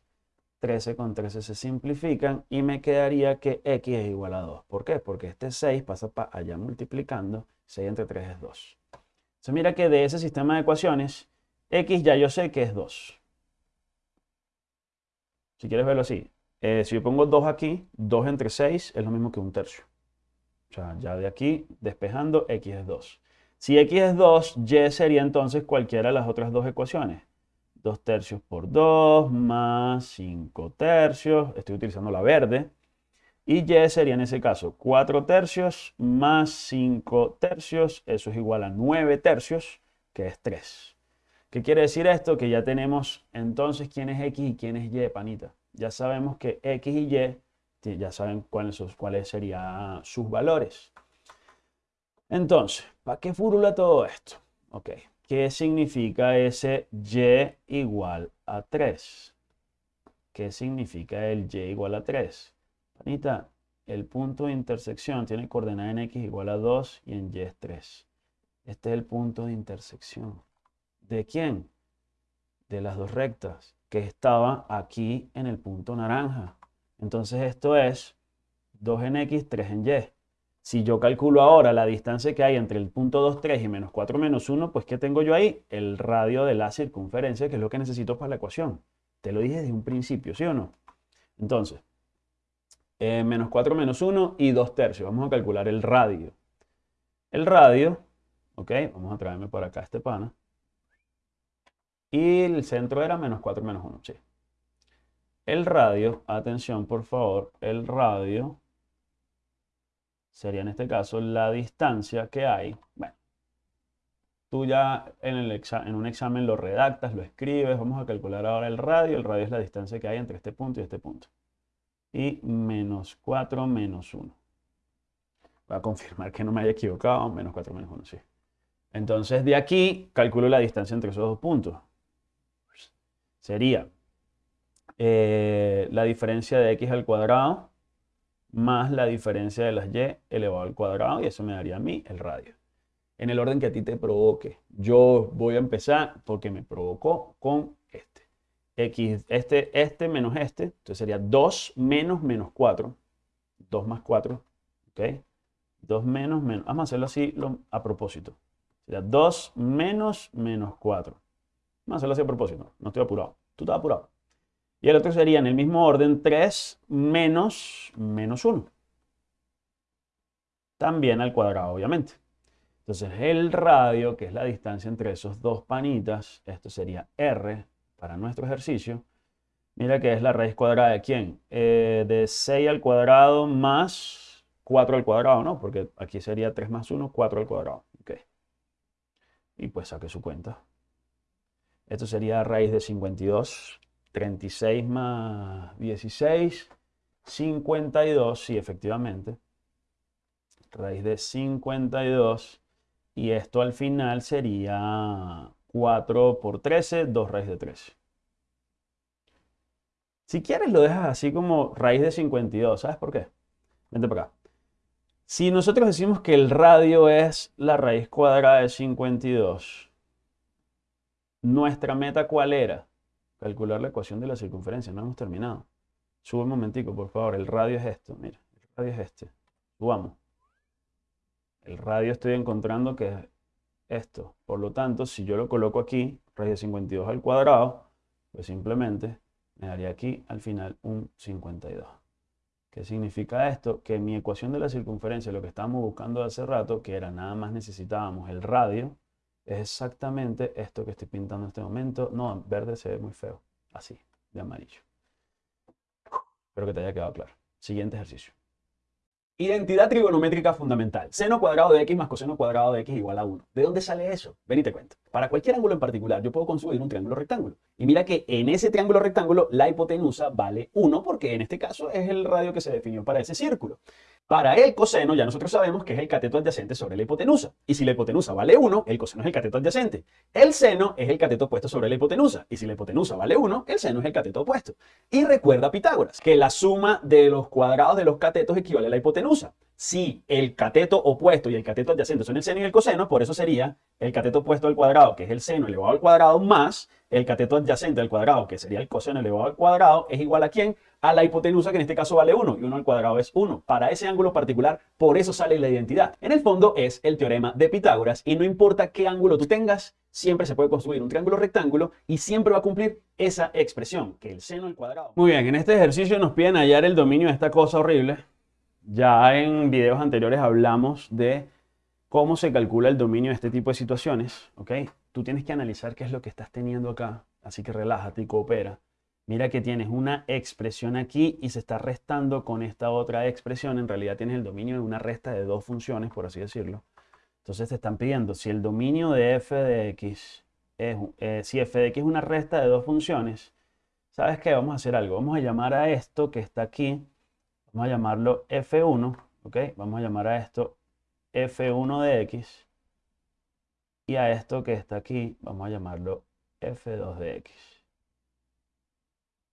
[SPEAKER 1] 13 con 13 se simplifican y me quedaría que x es igual a 2. ¿Por qué? Porque este 6 pasa para allá multiplicando, 6 entre 3 es 2. Entonces mira que de ese sistema de ecuaciones, x ya yo sé que es 2. Si quieres verlo así, eh, si yo pongo 2 aquí, 2 entre 6 es lo mismo que un tercio. O sea, ya de aquí, despejando, x es 2. Si x es 2, y sería entonces cualquiera de las otras dos ecuaciones. 2 tercios por 2 más 5 tercios. Estoy utilizando la verde. Y y sería en ese caso 4 tercios más 5 tercios. Eso es igual a 9 tercios, que es 3. ¿Qué quiere decir esto? Que ya tenemos entonces quién es x y quién es y, panita ya sabemos que X y Y, ya saben cuáles, cuáles serían sus valores. Entonces, ¿para qué furula todo esto? Ok, ¿qué significa ese Y igual a 3? ¿Qué significa el Y igual a 3? Panita, el punto de intersección tiene coordenada en X igual a 2 y en Y es 3. Este es el punto de intersección. ¿De quién? De las dos rectas que estaba aquí en el punto naranja. Entonces esto es 2 en X, 3 en Y. Si yo calculo ahora la distancia que hay entre el punto 2, 3 y menos 4, menos 1, pues ¿qué tengo yo ahí? El radio de la circunferencia, que es lo que necesito para la ecuación. Te lo dije desde un principio, ¿sí o no? Entonces, eh, menos 4 menos 1 y 2 tercios. Vamos a calcular el radio. El radio, ok, vamos a traerme por acá este pana. Y el centro era menos 4 menos 1, sí. El radio, atención por favor, el radio sería en este caso la distancia que hay. Bueno, tú ya en, el en un examen lo redactas, lo escribes. Vamos a calcular ahora el radio. El radio es la distancia que hay entre este punto y este punto. Y menos 4 menos 1. Voy a confirmar que no me haya equivocado. Menos 4 menos 1, sí. Entonces de aquí calculo la distancia entre esos dos puntos. sería eh, la diferencia de x al cuadrado más la diferencia de las y elevado al cuadrado y eso me daría a mí el radio. En el orden que a ti te provoque. Yo voy a empezar porque me provocó con este. X, este, este menos este, entonces sería 2 menos menos 4. 2 más 4, ¿ok? 2 menos menos, vamos a hacerlo así a propósito. Sería 2 menos menos 4. Vamos a hacerlo así a propósito, no estoy apurado. Tú estás apurado. Y el otro sería en el mismo orden 3 menos menos 1. También al cuadrado, obviamente. Entonces el radio, que es la distancia entre esos dos panitas, esto sería R para nuestro ejercicio. Mira que es la raíz cuadrada de quién? Eh, de 6 al cuadrado más 4 al cuadrado, ¿no? Porque aquí sería 3 más 1, 4 al cuadrado. Okay. Y pues saque su cuenta. Esto sería raíz de 52 36 más 16, 52, sí, efectivamente. Raíz de 52. Y esto al final sería 4 por 13, 2 raíz de 13. Si quieres lo dejas así como raíz de 52. ¿Sabes por qué? Vente para acá. Si nosotros decimos que el radio es la raíz cuadrada de 52, ¿nuestra meta cuál era? Calcular la ecuación de la circunferencia. No hemos terminado. Sube un momentico, por favor. El radio es esto. Mira, el radio es este. Subamos. El radio estoy encontrando que es esto. Por lo tanto, si yo lo coloco aquí, raíz de 52 al cuadrado, pues simplemente me daría aquí al final un 52. ¿Qué significa esto? Que mi ecuación de la circunferencia, lo que estábamos buscando hace rato, que era nada más necesitábamos el radio, es exactamente esto que estoy pintando en este momento. No, en verde se ve muy feo. Así, de amarillo. Espero que te haya quedado claro. Siguiente ejercicio. Identidad trigonométrica fundamental. Seno cuadrado de x más coseno cuadrado de x igual a 1. ¿De dónde sale eso? Ven y te cuento. Para cualquier ángulo en particular, yo puedo construir un triángulo rectángulo. Y mira que en ese triángulo rectángulo la hipotenusa vale 1 porque en este caso es el radio que se definió para ese círculo. Para el coseno ya nosotros sabemos que es el cateto adyacente sobre la hipotenusa. Y si la hipotenusa vale 1, el coseno es el cateto adyacente. El seno es el cateto opuesto sobre la hipotenusa. Y si la hipotenusa vale 1, el seno es el cateto opuesto. Y recuerda Pitágoras, que la suma de los cuadrados de los catetos equivale a la hipotenusa. Si el cateto opuesto y el cateto adyacente son el seno y el coseno, por eso sería el cateto opuesto al cuadrado, que es el seno elevado al cuadrado, más el cateto adyacente al cuadrado, que sería el coseno elevado al cuadrado, es igual a quién? A la hipotenusa, que en este caso vale 1, y 1 al cuadrado es 1. Para ese ángulo particular, por eso sale la identidad. En el fondo es el teorema de Pitágoras, y no importa qué ángulo tú tengas, siempre se puede construir un triángulo rectángulo, y siempre va a cumplir esa expresión, que el seno al cuadrado. Muy bien, en este ejercicio nos piden hallar el dominio de esta cosa horrible. Ya en videos anteriores hablamos de cómo se calcula el dominio de este tipo de situaciones, ¿ok? Tú tienes que analizar qué es lo que estás teniendo acá, así que relájate y coopera. Mira que tienes una expresión aquí y se está restando con esta otra expresión. En realidad tienes el dominio de una resta de dos funciones, por así decirlo. Entonces te están pidiendo si el dominio de f de x es, eh, si f de x es una resta de dos funciones, ¿sabes qué? Vamos a hacer algo. Vamos a llamar a esto que está aquí, vamos a llamarlo f1, ¿ok? Vamos a llamar a esto f1 de x y a esto que está aquí vamos a llamarlo f2 de x.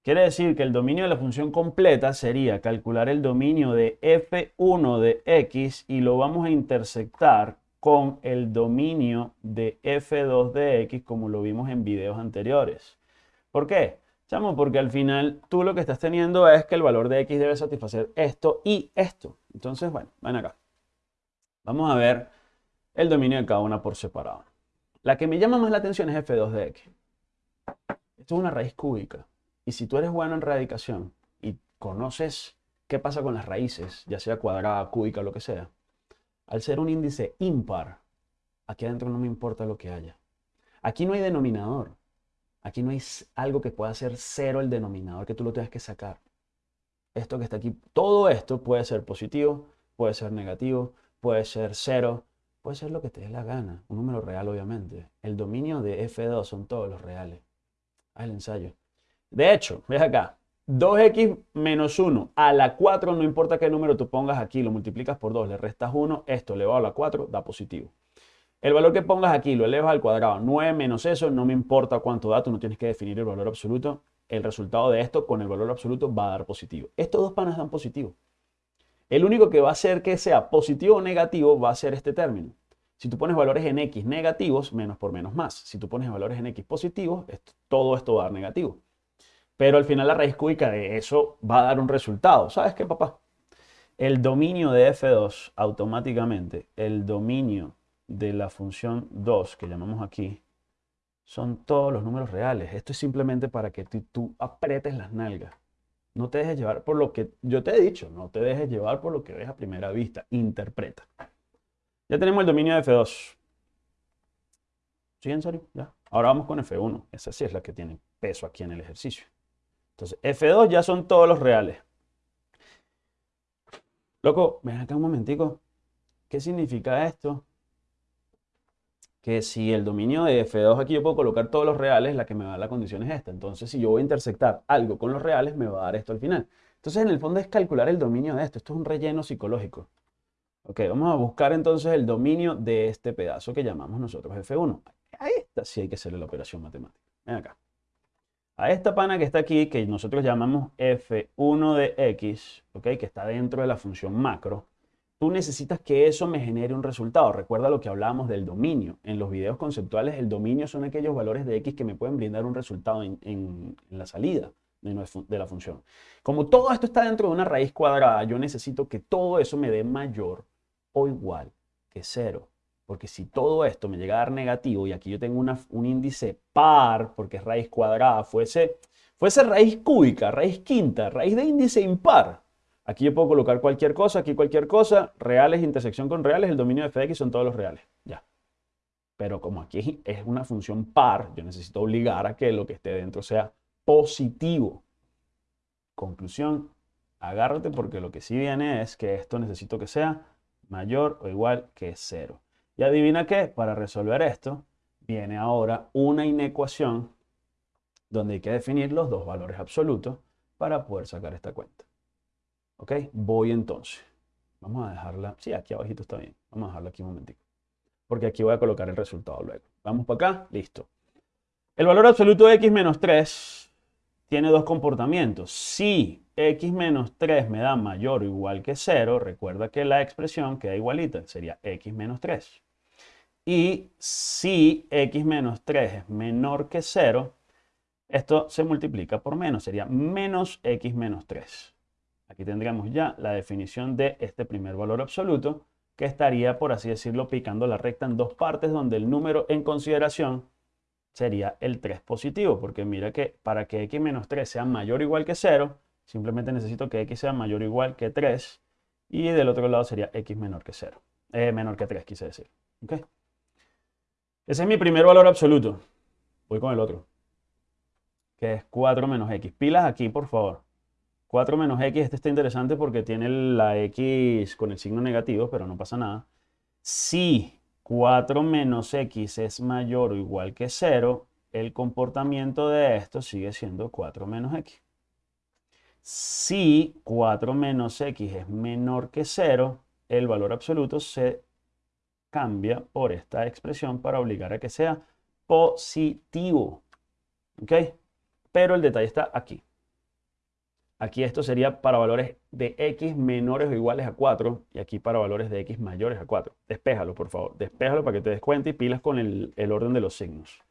[SPEAKER 1] Quiere decir que el dominio de la función completa sería calcular el dominio de f1 de x y lo vamos a intersectar con el dominio de f2 de x como lo vimos en videos anteriores. ¿Por qué? Chamo, porque al final tú lo que estás teniendo es que el valor de x debe satisfacer esto y esto. Entonces, bueno, ven acá. Vamos a ver el dominio de cada una por separado. La que me llama más la atención es f2 de x. Esto es una raíz cúbica. Y si tú eres bueno en radicación y conoces qué pasa con las raíces, ya sea cuadrada, cúbica, lo que sea, al ser un índice impar, aquí adentro no me importa lo que haya. Aquí no hay denominador. Aquí no hay algo que pueda ser cero el denominador, que tú lo tengas que sacar. Esto que está aquí, todo esto puede ser positivo, puede ser negativo, puede ser cero, puede ser lo que te dé la gana, un número real obviamente. El dominio de F2 son todos los reales. Haz el ensayo. De hecho, ves acá, 2x menos 1 a la 4, no importa qué número tú pongas aquí, lo multiplicas por 2, le restas 1, esto elevado a la 4 da positivo. El valor que pongas aquí lo elevas al cuadrado. 9 menos eso, no me importa cuánto da, tú no tienes que definir el valor absoluto. El resultado de esto con el valor absoluto va a dar positivo. Estos dos panas dan positivo. El único que va a hacer que sea positivo o negativo va a ser este término. Si tú pones valores en x negativos, menos por menos más. Si tú pones valores en x positivos, todo esto va a dar negativo. Pero al final la raíz cúbica de eso va a dar un resultado. ¿Sabes qué, papá? El dominio de f2 automáticamente, el dominio de la función 2 que llamamos aquí, son todos los números reales. Esto es simplemente para que tú, apretes las nalgas. No te dejes llevar por lo que yo te he dicho, no te dejes llevar por lo que ves a primera vista. Interpreta. Ya tenemos el dominio de F2. ¿Sí, en serio? Ya. Ahora vamos con F1. Esa sí es la que tiene peso aquí en el ejercicio. Entonces, F2 ya son todos los reales. Loco, ven acá un momentico. ¿Qué significa esto? Que si el dominio de F2 aquí yo puedo colocar todos los reales, la que me va a la condición es esta. Entonces, si yo voy a intersectar algo con los reales, me va a dar esto al final. Entonces, en el fondo es calcular el dominio de esto. Esto es un relleno psicológico. Ok, vamos a buscar entonces el dominio de este pedazo que llamamos nosotros F1. A esta sí hay que hacerle la operación matemática. Ven acá a esta pana que está aquí, que nosotros llamamos f1 de x, ¿okay? que está dentro de la función macro, tú necesitas que eso me genere un resultado. Recuerda lo que hablábamos del dominio. En los videos conceptuales, el dominio son aquellos valores de x que me pueden brindar un resultado en, la salida de, la función. Como todo esto está dentro de una raíz cuadrada, yo necesito que todo eso me dé mayor o igual que cero. Porque si todo esto me llega a dar negativo y aquí yo tengo un índice par, porque es raíz cuadrada, fuese, fuese raíz cúbica, raíz quinta, raíz de índice impar, aquí yo puedo colocar cualquier cosa, aquí cualquier cosa, reales, intersección con reales, el dominio de f de x son todos los reales. Ya. Pero como aquí es una función par, yo necesito obligar a que lo que esté dentro sea positivo. Conclusión, agárrate porque lo que sí viene es que esto necesito que sea mayor o igual que cero. Y adivina qué, para resolver esto, viene ahora una inecuación donde hay que definir los dos valores absolutos para poder sacar esta cuenta. ¿Ok? Voy entonces. Vamos a dejarla, sí, aquí abajito está bien. Vamos a dejarla aquí un momentito. Porque aquí voy a colocar el resultado luego. Vamos para acá, listo. El valor absoluto de x menos 3 tiene dos comportamientos. Si x menos 3 me da mayor o igual que 0, recuerda que la expresión queda igualita, sería x menos 3. Y si x menos 3 es menor que 0, esto se multiplica por menos, sería menos x menos 3. Aquí tendríamos ya la definición de este primer valor absoluto, que estaría, por así decirlo, picando la recta en dos partes, donde el número en consideración sería el 3 positivo, porque mira que para que x menos 3 sea mayor o igual que 0, simplemente necesito que x sea mayor o igual que 3, y del otro lado sería x menor que 0, eh, menor que 3 quise decir. ¿Okay? Ese es mi primer valor absoluto. Voy con el otro. Que es 4 menos x. Pilas aquí, por favor. 4 menos x, este está interesante porque tiene la x con el signo negativo, pero no pasa nada. Si 4 menos x es mayor o igual que 0, el comportamiento de esto sigue siendo 4 menos x. Si 4 menos x es menor que 0, el valor absoluto se cambia por esta expresión para obligar a que sea positivo. ¿Ok? Pero el detalle está aquí. Aquí esto sería para valores de x menores o iguales a 4 y aquí para valores de x mayores a 4. Despéjalo, por favor. Despéjalo para que te des cuenta y pilas con el, orden de los signos.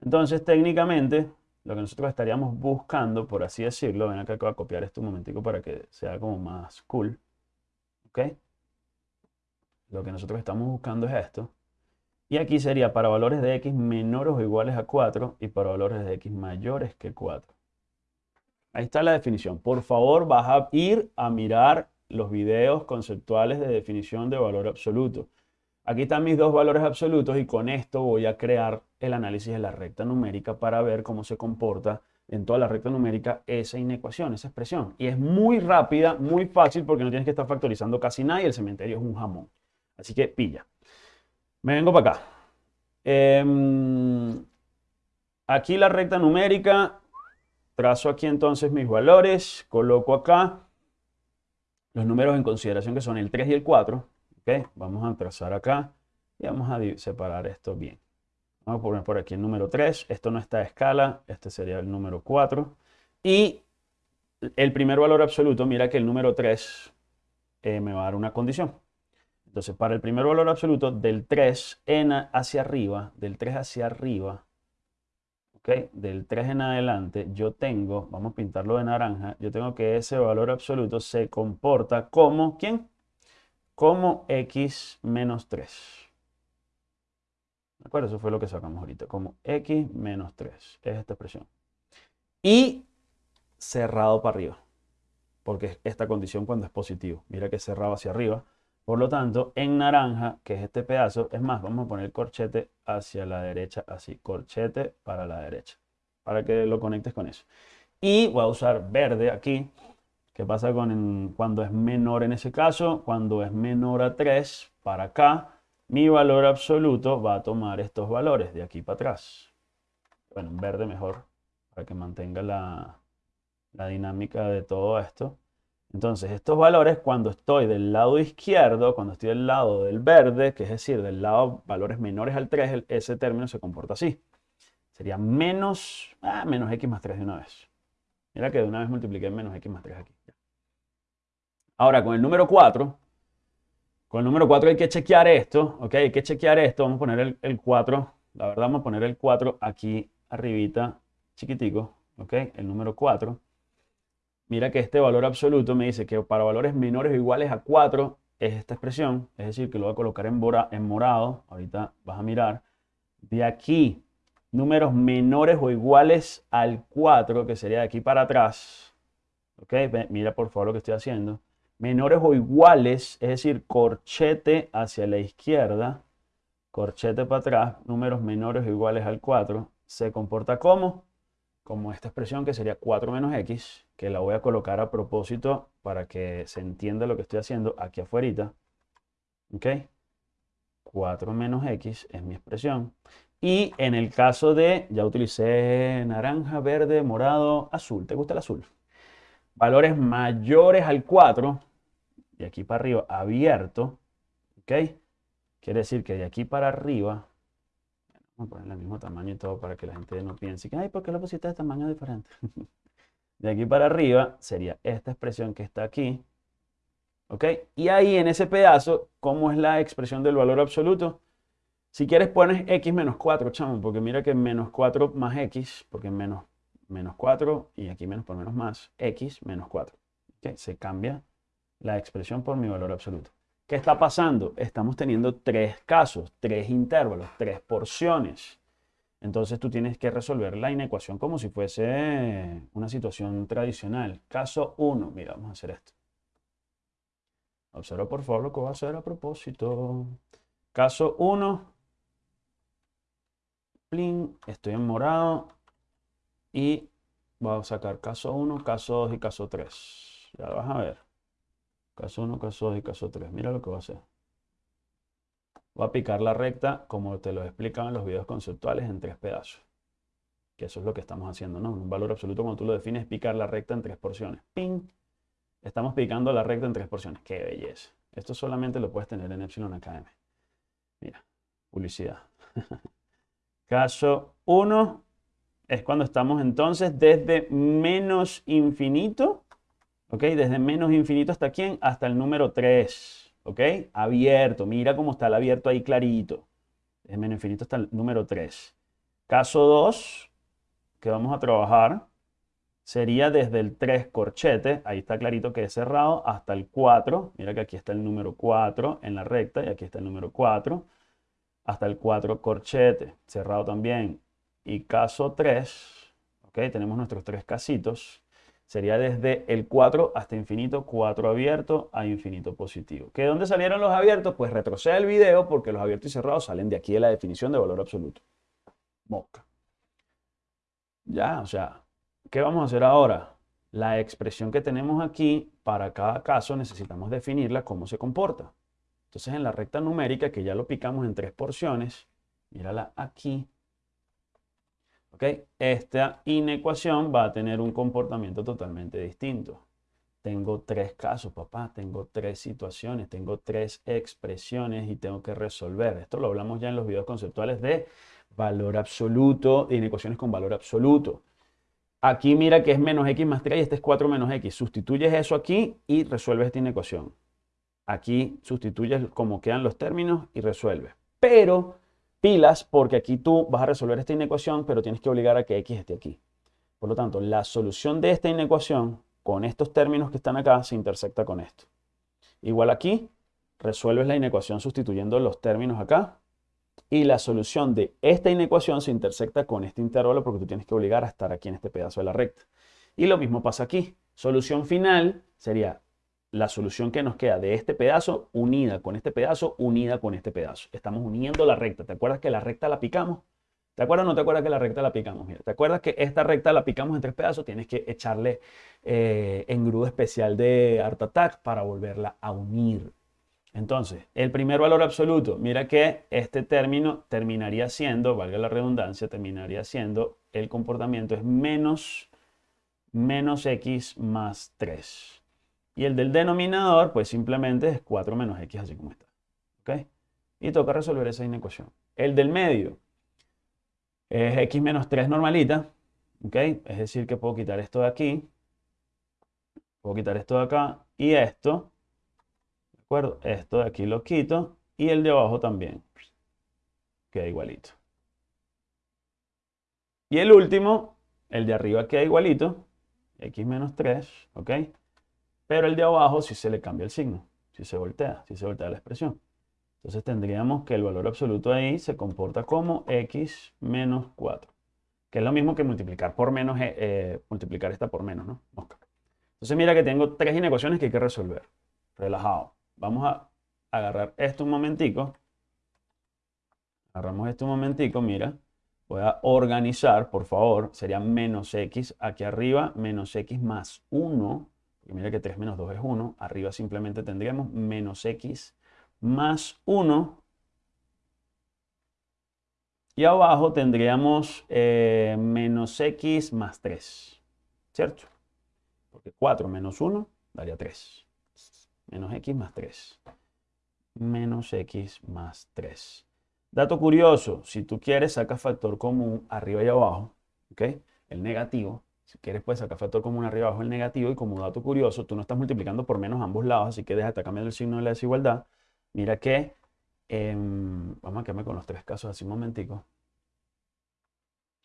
[SPEAKER 1] Entonces, técnicamente, lo que nosotros estaríamos buscando, por así decirlo, ven acá que voy a copiar esto un momentico para que sea como más cool. ¿Ok? Lo que nosotros estamos buscando es esto. Y aquí sería para valores de x menores o iguales a 4 y para valores de x mayores que 4. Ahí está la definición. Por favor, vas a ir a mirar los videos conceptuales de definición de valor absoluto. Aquí están mis dos valores absolutos y con esto voy a crear el análisis de la recta numérica para ver cómo se comporta en toda la recta numérica esa inecuación, esa expresión. Y es muy rápida, muy fácil porque no tienes que estar factorizando casi nada y el cementerio es un jamón. Así que pilla. Me vengo para acá. Em, aquí la recta numérica. Trazo aquí entonces mis valores. Coloco acá los números en consideración que son el 3 y el 4. ¿okay? Vamos a trazar acá Y vamos a separar esto bien. Vamos a poner por aquí el número 3. Esto no está a escala. Este sería el número 4. Y el primer valor absoluto, mira que el número 3 eh, me va a dar una condición. Entonces, para el primer valor absoluto, del 3 en hacia arriba, del 3 hacia arriba, ¿ok? Del 3 en adelante, yo tengo, vamos a pintarlo de naranja, yo tengo que ese valor absoluto se comporta como, ¿quién? Como x menos 3. ¿De acuerdo? Eso fue lo que sacamos ahorita, como x menos 3. Es esta expresión. Y cerrado para arriba, porque esta condición cuando es positivo. Mira que cerrado hacia arriba. Por lo tanto, en naranja, que es este pedazo, es más, vamos a poner corchete hacia la derecha, así, corchete para la derecha, para que lo conectes con eso. Y voy a usar verde aquí. ¿Qué pasa con cuando es menor en ese caso? Cuando es menor a 3, para acá, mi valor absoluto va a tomar estos valores de aquí para atrás. Bueno, verde mejor, para que mantenga la, la dinámica de todo esto. Entonces, estos valores, cuando estoy del lado izquierdo, cuando estoy del lado del verde, que es decir, del lado valores menores al 3, ese término se comporta así. Sería menos, ah, menos x más 3 de una vez. Mira que de una vez multipliqué menos x más 3 aquí. Ahora, con el número 4, con el número 4 hay que chequear esto, ¿ok? Hay que chequear esto. Vamos a poner el, el 4, la verdad vamos a poner el 4 aquí arribita, chiquitico, ¿ok? El número 4 mira que este valor absoluto me dice que para valores menores o iguales a 4 es esta expresión, es decir, que lo voy a colocar en, morado, ahorita vas a mirar, de aquí, números menores o iguales al 4, que sería de aquí para atrás, ok, mira por favor lo que estoy haciendo, menores o iguales, es decir, corchete hacia la izquierda, corchete para atrás, números menores o iguales al 4, se comporta como como esta expresión que sería 4 menos x, que la voy a colocar a propósito para que se entienda lo que estoy haciendo aquí afuera. ¿Ok? 4 menos x es mi expresión. Y en el caso de, ya utilicé naranja, verde, morado, azul. ¿Te gusta el azul? Valores mayores al 4, de aquí para arriba, abierto. ¿Ok? Quiere decir que de aquí para arriba Vamos a poner el mismo tamaño y todo para que la gente no piense que, ay, ¿por qué lo pusiste de tamaño diferente? de aquí para arriba sería esta expresión que está aquí. ¿Ok? Y ahí en ese pedazo, ¿cómo es la expresión del valor absoluto? Si quieres pones x menos 4, chamo, porque mira que menos 4 más x, porque menos, menos 4 y aquí menos por menos más, x menos 4. ¿Ok? Se cambia la expresión por mi valor absoluto. ¿Qué está pasando? Estamos teniendo tres casos, tres intervalos, tres porciones. Entonces tú tienes que resolver la inecuación como si fuese una situación tradicional. Caso 1, mira, vamos a hacer esto. Observa por favor lo que voy a hacer a propósito. Caso 1, estoy en morado y voy a sacar caso 1, caso 2 y caso 3. Ya lo vas a ver. Caso 1, caso 2 y caso 3. Mira lo que va a hacer. Voy a picar la recta como te lo explican en los videos conceptuales en tres pedazos. Que eso es lo que estamos haciendo, ¿no? Un valor absoluto como tú lo defines es picar la recta en tres porciones. ¡Ping! Estamos picando la recta en tres porciones. ¡Qué belleza! Esto solamente lo puedes tener en Epsilon Academy. Mira, publicidad. Caso 1 es cuando estamos entonces desde menos infinito ¿ok? Desde menos infinito hasta quién? Hasta el número 3, ¿ok? Abierto, mira cómo está el abierto ahí clarito. Desde menos infinito hasta el número 3. Caso 2, que vamos a trabajar, sería desde el 3 corchete, ahí está clarito que es cerrado, hasta el 4. Mira que aquí está el número 4 en la recta y aquí está el número 4. Hasta el 4 corchete, cerrado también. Y caso 3, ¿ok? Tenemos nuestros tres casitos sería desde el 4 hasta infinito, 4 abierto a infinito positivo. ¿Que dónde salieron los abiertos? Pues retrocede el video porque los abiertos y cerrados salen de aquí de la definición de valor absoluto. Mosca. Ya, o sea, ¿qué vamos a hacer ahora? La expresión que tenemos aquí, para cada caso necesitamos definirla cómo se comporta. Entonces en la recta numérica, que ya lo picamos en tres porciones, mírala aquí, esta inecuación va a tener un comportamiento totalmente distinto. tengo tres casos, papá, tengo tres situaciones, tengo tres expresiones y tengo que resolver. Esto lo hablamos ya en los videos conceptuales de valor absoluto, de inecuaciones con valor absoluto. Aquí mira que es menos x más 3 y este es 4 menos x. Sustituyes eso aquí y resuelves esta inecuación. Aquí sustituyes como quedan los términos y resuelves. Pero pilas porque aquí tú vas a resolver esta inecuación, pero tienes que obligar a que x esté aquí. Por lo tanto, la solución de esta inecuación con estos términos que están acá se intersecta con esto. Igual aquí, resuelves la inecuación sustituyendo los términos acá y la solución de esta inecuación se intersecta con este intervalo porque tú tienes que obligar a estar aquí en este pedazo de la recta. Y lo mismo pasa aquí. Solución final sería la solución que nos queda de este pedazo unida con este pedazo, unida con este pedazo. Estamos uniendo la recta. ¿Te acuerdas que la recta la picamos? ¿Te acuerdas o no te acuerdas que la recta la picamos? Mira, ¿te acuerdas que esta recta la picamos en tres pedazos? Tienes que echarle eh, engrudo especial de Art Attack para volverla a unir. Entonces, el primer valor absoluto, mira que este término terminaría siendo, valga la redundancia, terminaría siendo, el comportamiento es menos, menos x más 3. Y el del denominador, pues simplemente es 4 menos x, así como está. ¿Ok? Y toca resolver esa inecuación. El del medio es x menos 3 normalita. ¿Ok? Es decir, que puedo quitar esto de aquí. Puedo quitar esto de acá. Y esto acuerdo? Esto de aquí lo quito y el de abajo también. Queda igualito. Y el último, el de arriba queda igualito, x menos 3, ¿ok? Pero el de abajo si se le cambia el signo, si se voltea, si se voltea la expresión. Entonces tendríamos que el valor absoluto ahí se comporta como x menos 4, que es lo mismo que multiplicar por menos, eh, eh, multiplicar esta por menos, ¿no? Entonces mira que tengo tres inecuaciones que hay que resolver. Relajado. Vamos a agarrar esto un momentico. Agarramos esto un momentico, mira. Voy a organizar, por favor. Sería menos x aquí arriba, menos x más 1. Y mira que 3 menos 2 es 1. Arriba simplemente tendríamos menos x más 1. Y abajo tendríamos eh, menos x más 3. ¿Cierto? Porque 4 menos 1 daría 3 menos x más 3. Menos x más 3. Dato curioso, si tú quieres saca factor común arriba y abajo, ¿ok? El negativo. Si quieres puedes sacar factor común arriba abajo el negativo y como dato curioso, tú no estás multiplicando por menos ambos lados, así que deja de cambiando el signo de la desigualdad. Mira que, em, vamos a quedarme con los tres casos así un momentico.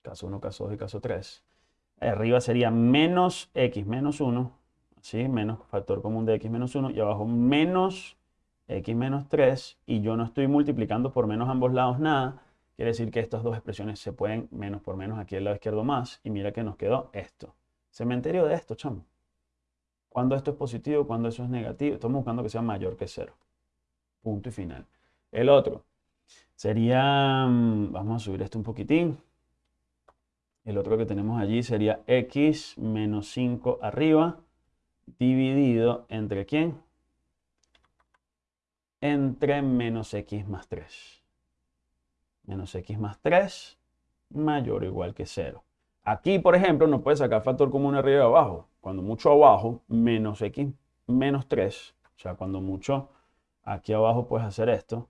[SPEAKER 1] Caso 1, caso 2 y caso 3. Arriba sería menos x menos 1 ¿sí? Menos factor común de x menos 1 y abajo menos x menos 3 y yo no estoy multiplicando por menos ambos lados nada. Quiere decir que estas dos expresiones se pueden menos por menos aquí al lado izquierdo más y mira que nos quedó esto. Cementerio de esto, chamo. Cuando esto es positivo, cuando eso es negativo. Estamos buscando que sea mayor que 0. Punto y final. El otro sería, mm, vamos a subir esto un poquitín. El otro que tenemos allí sería x menos 5 arriba dividido entre quién? Entre menos x más 3. Menos x más 3 mayor o igual que 0. Aquí, por ejemplo, no puedes sacar factor común arriba y abajo. Cuando mucho abajo, menos x menos 3. O sea, cuando mucho aquí abajo puedes hacer esto.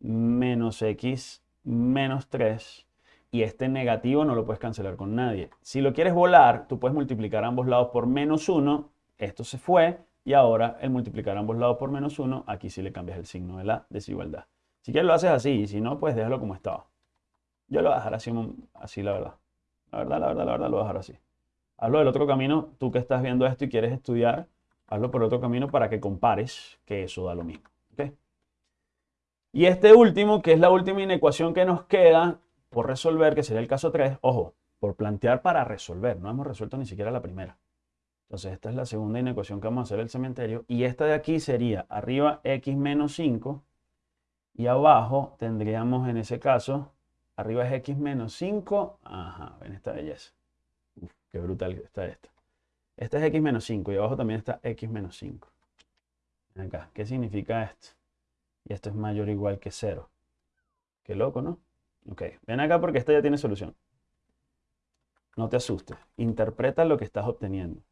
[SPEAKER 1] Menos x menos 3 y este negativo no lo puedes cancelar con nadie. Si lo quieres volar, tú puedes multiplicar ambos lados por menos 1 esto se fue y ahora el multiplicar ambos lados por menos 1, aquí sí le cambias el signo de la desigualdad. Si quieres lo haces así y si no, pues déjalo como estaba. Yo lo voy a dejar así, así la verdad. La verdad, la verdad, la verdad, lo voy a dejar así. Hazlo del otro camino, tú que estás viendo esto y quieres estudiar, hazlo por otro camino para que compares que eso da lo mismo. Y este último, que es la última inecuación que nos queda por resolver, que sería el caso 3, ojo, por plantear para resolver, no hemos resuelto ni siquiera la primera. Entonces esta es la segunda inecuación que vamos a hacer el cementerio. Y esta de aquí sería arriba x menos 5 y abajo tendríamos en ese caso, arriba es x menos 5. Ajá, ven esta belleza. Uf, qué brutal está esta. Esta es x menos 5 y abajo también está x menos 5. Acá, ¿qué significa esto? Y esto es mayor o igual que 0. Qué loco, ¿no? Ok, ven acá porque esta ya tiene solución. No te asustes. Interpreta lo que estás obteniendo.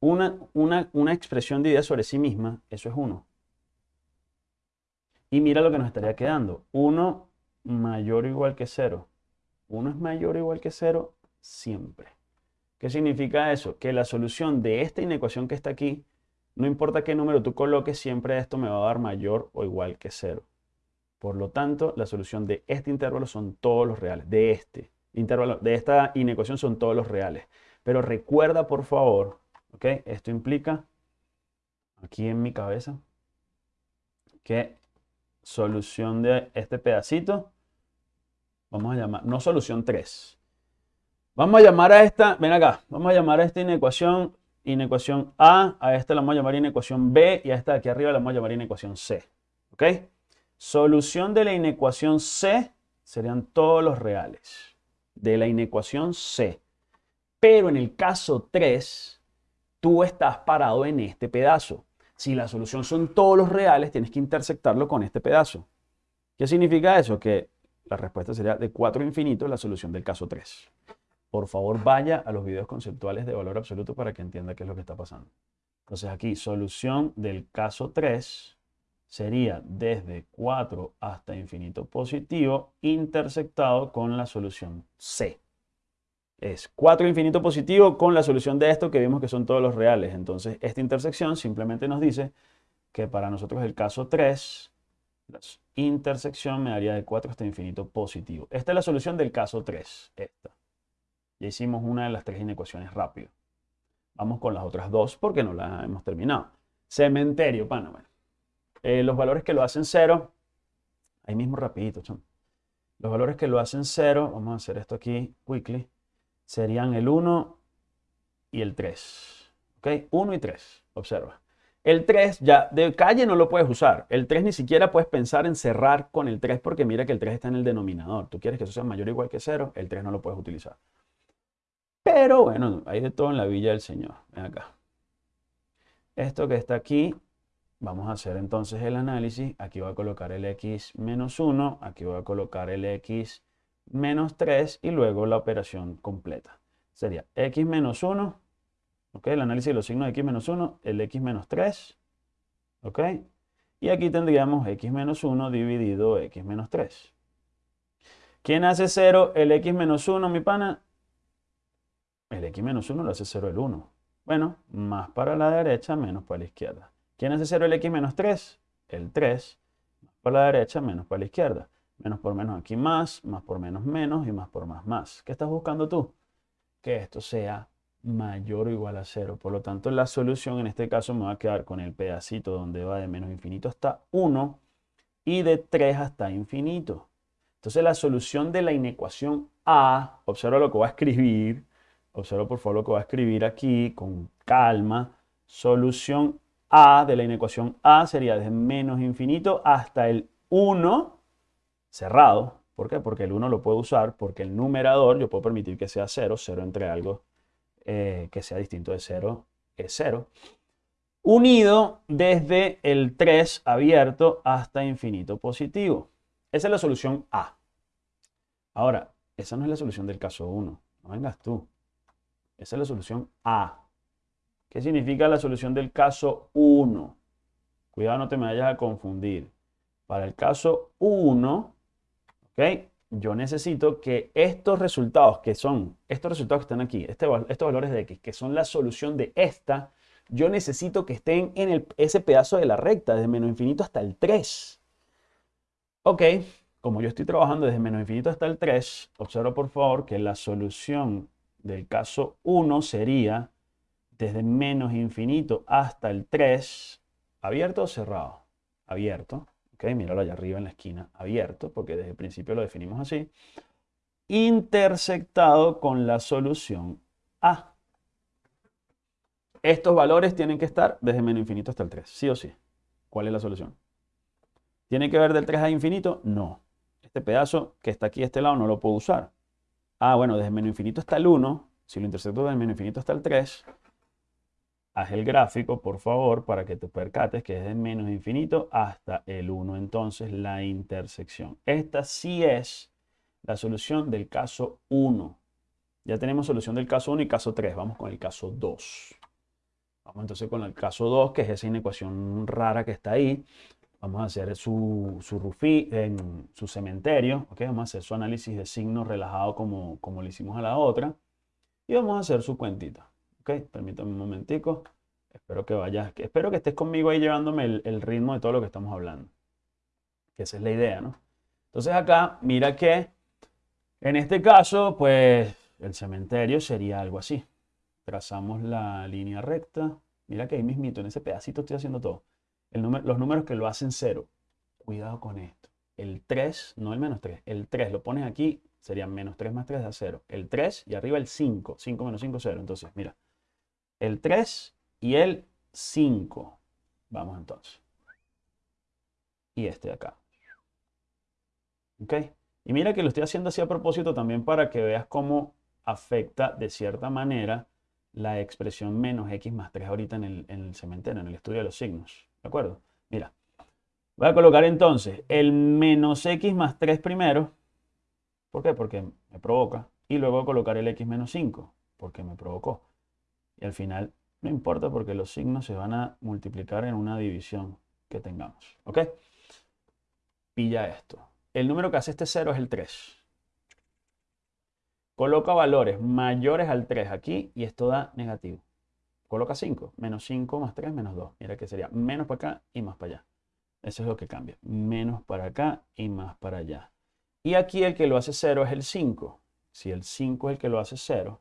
[SPEAKER 1] una, una, una expresión dividida sobre sí misma, eso es 1. Y mira lo que nos estaría quedando. 1 mayor o igual que 0. 1 es mayor o igual que 0 siempre. ¿Qué significa eso? Que la solución de esta inecuación que está aquí, no importa qué número tú coloques, siempre esto me va a dar mayor o igual que 0. Por lo tanto, la solución de este intervalo son todos los reales. De este intervalo, de esta inecuación son todos los reales. Pero recuerda, por favor, ¿ok? Esto implica, aquí en mi cabeza, que solución de este pedacito, vamos a llamar, no solución 3. Vamos a llamar a esta, ven acá, vamos a llamar a esta inecuación, inecuación A, a esta la vamos a llamar inecuación B y a esta de aquí arriba la vamos a llamar inecuación C. ¿Ok? Solución de la inecuación C serían todos los reales de la inecuación C. Pero en el caso 3, tú estás parado en este pedazo. Si la solución son todos los reales, tienes que intersectarlo con este pedazo. ¿Qué significa eso? Que la respuesta sería de 4 infinitos la solución del caso 3. Por favor, vaya a los videos conceptuales de valor absoluto para que entienda qué es lo que está pasando. Entonces aquí, solución del caso 3 sería desde 4 hasta infinito positivo intersectado con la solución C. Es 4 infinito positivo con la solución de esto que vimos que son todos los reales. Entonces esta intersección simplemente nos dice que para nosotros el caso 3, la intersección me daría de 4 hasta infinito positivo. Esta es la solución del caso 3. Esta. Ya hicimos una de las tres inecuaciones rápido. Vamos con las otras dos porque no las hemos terminado. Cementerio, Panamá. Eh, los valores que lo hacen cero, ahí mismo rapidito, Los valores que lo hacen cero, vamos a hacer esto aquí, quickly, serían el 1 y el 3. ¿Ok? 1 y 3, observa. El 3 ya de calle no lo puedes usar. El 3 ni siquiera puedes pensar en cerrar con el 3 porque mira que el 3 está en el denominador. Tú quieres que eso sea mayor o igual que 0, el 3 no lo puedes utilizar. Pero bueno, hay de todo en la villa del Señor. Ven acá. Esto que está aquí Vamos a hacer entonces el análisis. Aquí voy a colocar el x menos 1, aquí voy a colocar el x menos 3 y luego la operación completa. Sería x menos 1, ¿ok? El análisis de los signos de x menos 1, el x menos 3, ¿ok? Y aquí tendríamos x menos 1 dividido x menos 3. ¿Quién hace 0? El x menos 1, mi pana. El x menos 1 lo hace 0 el 1. Bueno, más para la derecha, menos para la izquierda. ¿Quién hace 0 el x menos 3? El 3. Más por la derecha, menos por la izquierda. Menos por menos aquí más, más por menos menos y más por más más. ¿Qué estás buscando tú? Que esto sea mayor o igual a 0. Por lo tanto, la solución en este caso me va a quedar con el pedacito donde va de menos infinito hasta 1 y de 3 hasta infinito. Entonces la solución de la inecuación A, observa lo que voy a escribir, observa por favor lo que voy a escribir aquí con calma, solución a de la inecuación A sería desde menos infinito hasta el 1 cerrado. ¿Por qué? Porque el 1 lo puedo usar, porque el numerador yo puedo permitir que sea 0, 0 entre algo eh, que sea distinto de 0 es 0. Unido desde el 3 abierto hasta infinito positivo. Esa es la solución A. Ahora, esa no es la solución del caso 1. No vengas tú. Esa es la solución A. ¿Qué significa la solución del caso 1? Cuidado, no te me vayas a confundir. Para el caso 1, ¿ok? Yo necesito que estos resultados que son, estos resultados que están aquí, este, estos valores de x, que son la solución de esta, yo necesito que estén en ese pedazo de la recta, desde menos infinito hasta el 3. Ok, como yo estoy trabajando desde menos infinito hasta el 3, observa por favor que la solución del caso 1 sería desde menos infinito hasta el 3, ¿abierto o cerrado? Abierto. Ok, míralo allá arriba en la esquina, abierto, porque desde el principio lo definimos así. Intersectado con la solución A. Estos valores tienen que estar desde menos infinito hasta el 3, sí o sí. ¿Cuál es la solución? ¿Tiene que ver del 3 a infinito? No. Este pedazo que está aquí a este lado no lo puedo usar. Ah, bueno, desde menos infinito hasta el 1, si lo intersecto desde menos infinito hasta el 3, haz el gráfico, por favor, para que te percates que es de menos infinito hasta el 1. Entonces, la intersección. Esta sí es la solución del caso 1. Ya tenemos solución del caso 1 y caso 3. Vamos con el caso 2. Vamos entonces con el caso 2, que es esa inecuación rara que está ahí. Vamos a hacer su, su, rufi, en su cementerio. ¿okay? Vamos a hacer su análisis de signos relajado como, como lo hicimos a la otra. Y vamos a hacer su cuentita. ¿Okay? Permítame un momentico. Espero que vayas, espero que estés conmigo ahí llevándome el, el ritmo de todo lo que estamos hablando. Que esa es la idea, ¿no? Entonces acá, mira que en este caso, pues el cementerio sería algo así. Trazamos la línea recta. Mira que ahí mismito, en ese pedacito estoy haciendo todo. El número, los números que lo hacen cero. Cuidado con esto. El 3, no el menos 3. El 3 lo pones aquí, sería menos 3 más 3 da 0. El 3 y arriba el 5. 5 menos 5, 0. Entonces, mira. El 3 y el 5. Vamos entonces. Y este de acá. ¿Ok? Y mira que lo estoy haciendo así a propósito también para que veas cómo afecta de cierta manera la expresión menos x más 3 ahorita en el, en el cementerio, en el estudio de los signos. ¿De acuerdo? Mira, voy a colocar entonces el menos x más 3 primero. ¿Por qué? Porque me provoca. Y luego voy a colocar el x menos 5, porque me provocó. Y al final no importa porque los signos se van a multiplicar en una división que tengamos. ¿Ok? Pilla esto. El número que hace este 0 es el 3. Coloca valores mayores al 3 aquí y esto da negativo. Coloca 5. Menos 5 más 3 menos 2. Mira que sería menos para acá y más para allá. Eso es lo que cambia. Menos para acá y más para allá. Y aquí el que lo hace 0 es el 5. Si el 5 es el que lo hace 0,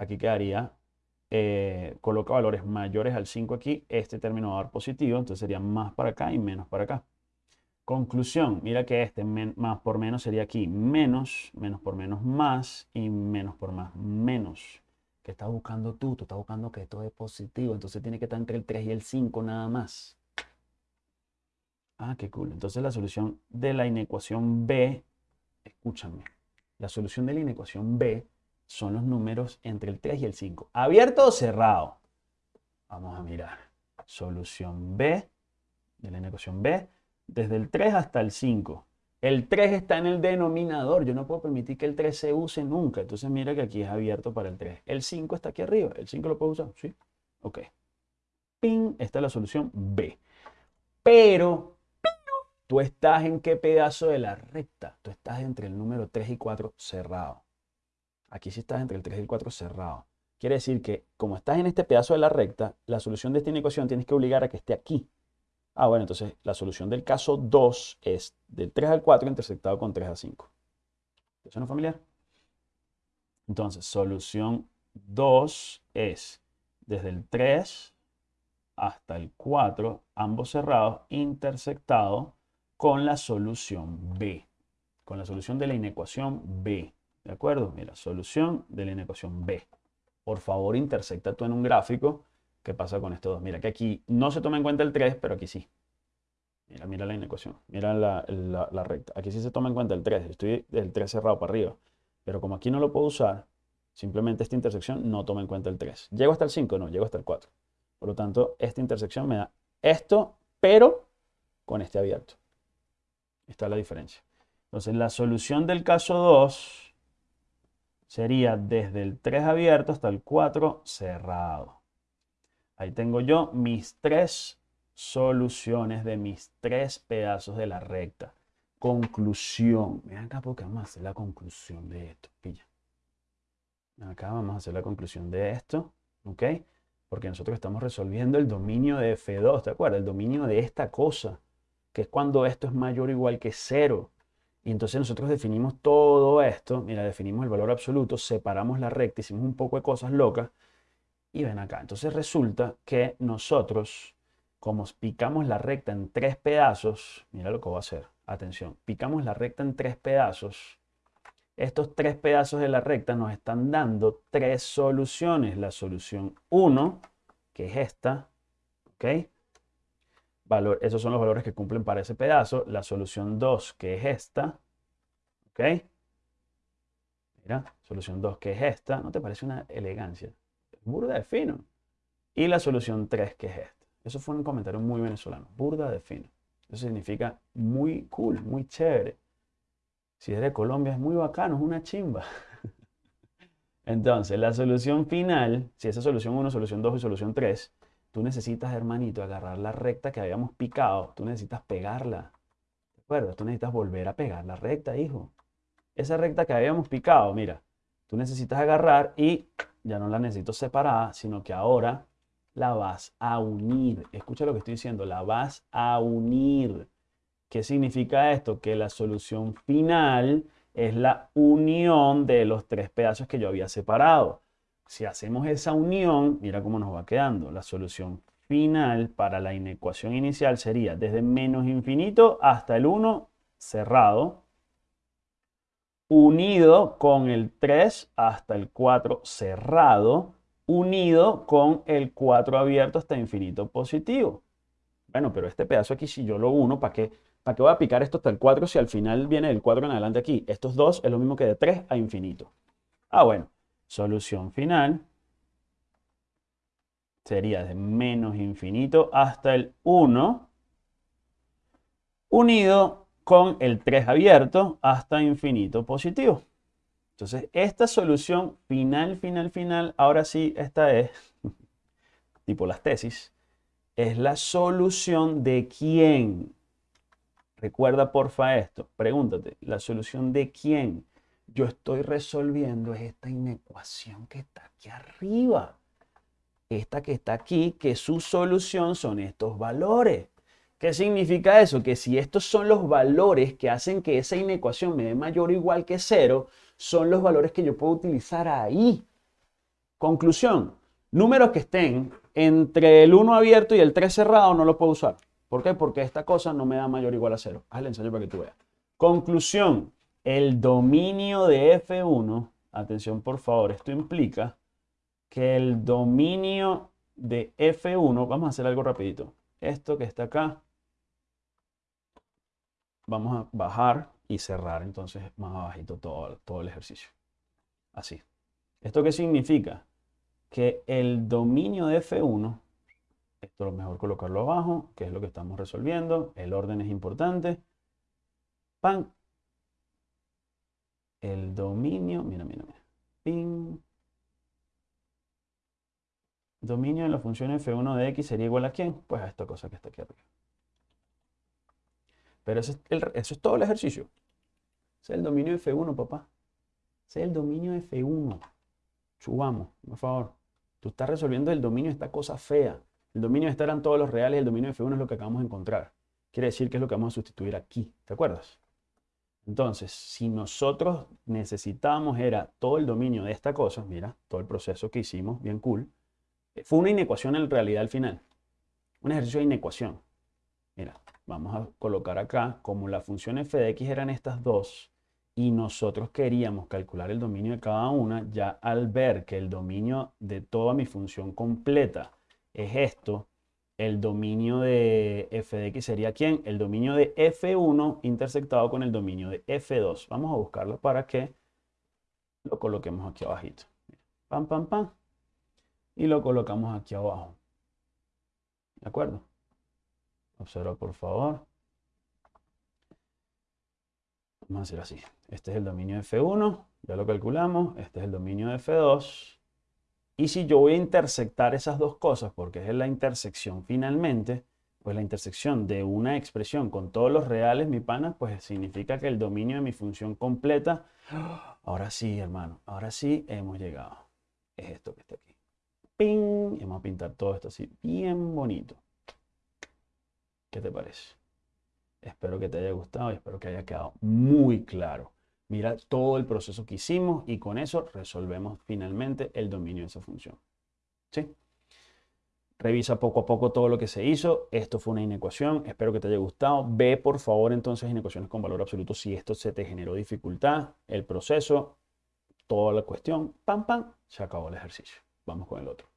[SPEAKER 1] aquí quedaría, eh, coloca valores mayores al 5 aquí, este término va a dar positivo, entonces sería más para acá y menos para acá. Conclusión, mira que este más por menos sería aquí menos, menos por menos más y menos por más menos. ¿Qué estás buscando tú? Tú estás buscando que esto es positivo, entonces tiene que estar entre el 3 y el 5 nada más. Ah, qué cool. Entonces la solución de la inecuación B, escúchame, la solución de la inecuación B son los números entre el 3 y el 5. ¿Abierto o cerrado? Vamos a mirar. Solución B de la inecuación B desde el 3 hasta el 5. El 3 está en el denominador. Yo no puedo permitir que el 3 se use nunca. Entonces mira que aquí es abierto para el 3. El 5 está aquí arriba. ¿El 5 lo puedo usar? Sí. Ok. Ping. Esta es la solución B. Pero, tú estás en qué pedazo de la recta. Tú estás entre el número 3 y 4 cerrado. Aquí sí estás entre el 3 y el 4 cerrado. Quiere decir que como estás en este pedazo de la recta, la solución de esta ecuación tienes que obligar a que esté aquí. Ah, bueno, entonces la solución del caso 2 es del 3 al 4 intersectado con 3 a 5. ¿Te suena familiar? Entonces, solución 2 es desde el 3 hasta el 4, ambos cerrados, intersectado con la solución B, con la solución de la inecuación B. ¿De acuerdo? Mira, solución de la inecuación B. Por favor, intersecta tú en un gráfico ¿Qué pasa con estos dos? Mira que aquí no se toma en cuenta el 3, pero aquí sí. Mira, mira la inecuación. Mira la, la, recta. Aquí sí se toma en cuenta el 3. Estoy del 3 cerrado para arriba. Pero como aquí no lo puedo usar, simplemente esta intersección no toma en cuenta el 3. ¿Llego hasta el 5? No, llego hasta el 4. Por lo tanto, esta intersección me da esto, pero con este abierto. Esta es la diferencia. Entonces, la solución del caso 2 sería desde el 3 abierto hasta el 4 cerrado. Ahí tengo yo mis tres soluciones de mis tres pedazos de la recta. Conclusión. Ven acá porque vamos a hacer la conclusión de esto. Pilla. Acá vamos a hacer la conclusión de esto. ¿Ok? Porque nosotros estamos resolviendo el dominio de F2. ¿Te acuerdas? El dominio de esta cosa. Que es cuando esto es mayor o igual que cero. Y entonces nosotros definimos todo esto. Mira, definimos el valor absoluto. Separamos la recta. Hicimos un poco de cosas locas y ven acá. Entonces resulta que nosotros, como picamos la recta en tres pedazos, mira lo que voy a hacer. Atención, picamos la recta en tres pedazos. Estos tres pedazos de la recta nos están dando tres soluciones. La solución 1, que es esta, ¿ok? Esos son los valores que cumplen para ese pedazo. La solución 2, que es esta, ¿ok? Mira, solución 2, que es esta. ¿No te parece una elegancia? burda de fino. Y la solución 3, que es esta. Eso fue un comentario muy venezolano, burda de fino. Eso significa muy cool, muy chévere. Si es de Colombia es muy bacano, es una chimba. Entonces, la solución final, si esa es solución 1, solución 2 y solución 3, tú necesitas, hermanito, agarrar la recta que habíamos picado. Tú necesitas pegarla. ¿De acuerdo? Tú necesitas volver a pegar la recta, hijo. Esa recta que habíamos picado, mira, tú necesitas agarrar y ya no la necesito separada, sino que ahora la vas a unir. Escucha lo que estoy diciendo, la vas a unir. ¿Qué significa esto? Que la solución final es la unión de los tres pedazos que yo había separado. Si hacemos esa unión, mira cómo nos va quedando. La solución final para la inecuación inicial sería desde menos infinito hasta el 1 cerrado, unido con el 3 hasta el 4 cerrado, unido con el 4 abierto hasta infinito positivo. Bueno, pero este pedazo aquí, si yo lo uno, ¿para qué, ¿para qué voy a picar esto hasta el 4 si al final viene del 4 en adelante aquí? Estos dos es lo mismo que de 3 a infinito. Ah, bueno. Solución final sería de menos infinito hasta el 1 unido con el 3 abierto hasta infinito positivo. Entonces, esta solución final, final, final, ahora sí, esta es, tipo las tesis, es la solución de quién. Recuerda porfa esto, pregúntate, ¿la solución de quién? Yo estoy resolviendo esta inecuación que está aquí arriba. Esta que está aquí, que su solución son estos valores. ¿Qué significa eso? Que si estos son los valores que hacen que esa inecuación me dé mayor o igual que cero, son los valores que yo puedo utilizar ahí. Conclusión, números que estén entre el 1 abierto y el 3 cerrado no lo puedo usar. ¿Por qué? Porque esta cosa no me da mayor o igual a cero. Haz el ensayo para que tú veas. Conclusión, el dominio de F1, atención por favor, esto implica que el dominio de F1, vamos a hacer algo rapidito. Esto que está acá, vamos a bajar y cerrar entonces más abajito todo, todo el ejercicio. Así. ¿Esto qué significa? Que el dominio de F1, esto es lo mejor colocarlo abajo, que es lo que estamos resolviendo, el orden es importante. Pan. El dominio, mira, mira, mira. Ping. Dominio de la función f1 de x sería igual a quién? Pues a esta cosa que está aquí arriba. Pero eso es, todo el ejercicio. Ese es el dominio de F1, papá. Ese es el dominio de F1. Chubamos, por favor. Tú estás resolviendo el dominio de esta cosa fea. El dominio de esta eran todos los reales el dominio de F1 es lo que acabamos de encontrar. Quiere decir que es lo que vamos a sustituir aquí. ¿Te acuerdas? Entonces, si nosotros necesitamos era todo el dominio de esta cosa, mira, todo el proceso que hicimos, bien cool, fue una inecuación en realidad al final. Un ejercicio de inecuación. Mira, vamos a colocar acá, como la función f de x eran estas dos, y nosotros queríamos calcular el dominio de cada una, ya al ver que el dominio de toda mi función completa es esto, el dominio de f de x sería ¿quién? El dominio de f1 intersectado con el dominio de f2. Vamos a buscarlo para que lo coloquemos aquí abajito. Pam, pam, pam. Y lo colocamos aquí abajo. ¿De acuerdo? Observa por favor. Vamos a hacer así. Este es el dominio de F1, ya lo calculamos. Este es el dominio de F2. Y si yo voy a intersectar esas dos cosas, porque es la intersección finalmente, pues la intersección de una expresión con todos los reales, mi pana, pues significa que el dominio de mi función completa, ahora sí, hermano, ahora sí hemos llegado. Es esto que está aquí. ¡Ping! Y vamos a pintar todo esto así, bien bonito. ¿Qué te parece? Espero que te haya gustado y espero que haya quedado muy claro. Mira todo el proceso que hicimos y con eso resolvemos finalmente el dominio de esa función. ¿Sí? Revisa poco a poco todo lo que se hizo. Esto fue una inecuación. Espero que te haya gustado. Ve por favor entonces inecuaciones con valor absoluto si esto se te generó dificultad. El proceso, toda la cuestión. Pam, pam. Se acabó el ejercicio. Vamos con el otro.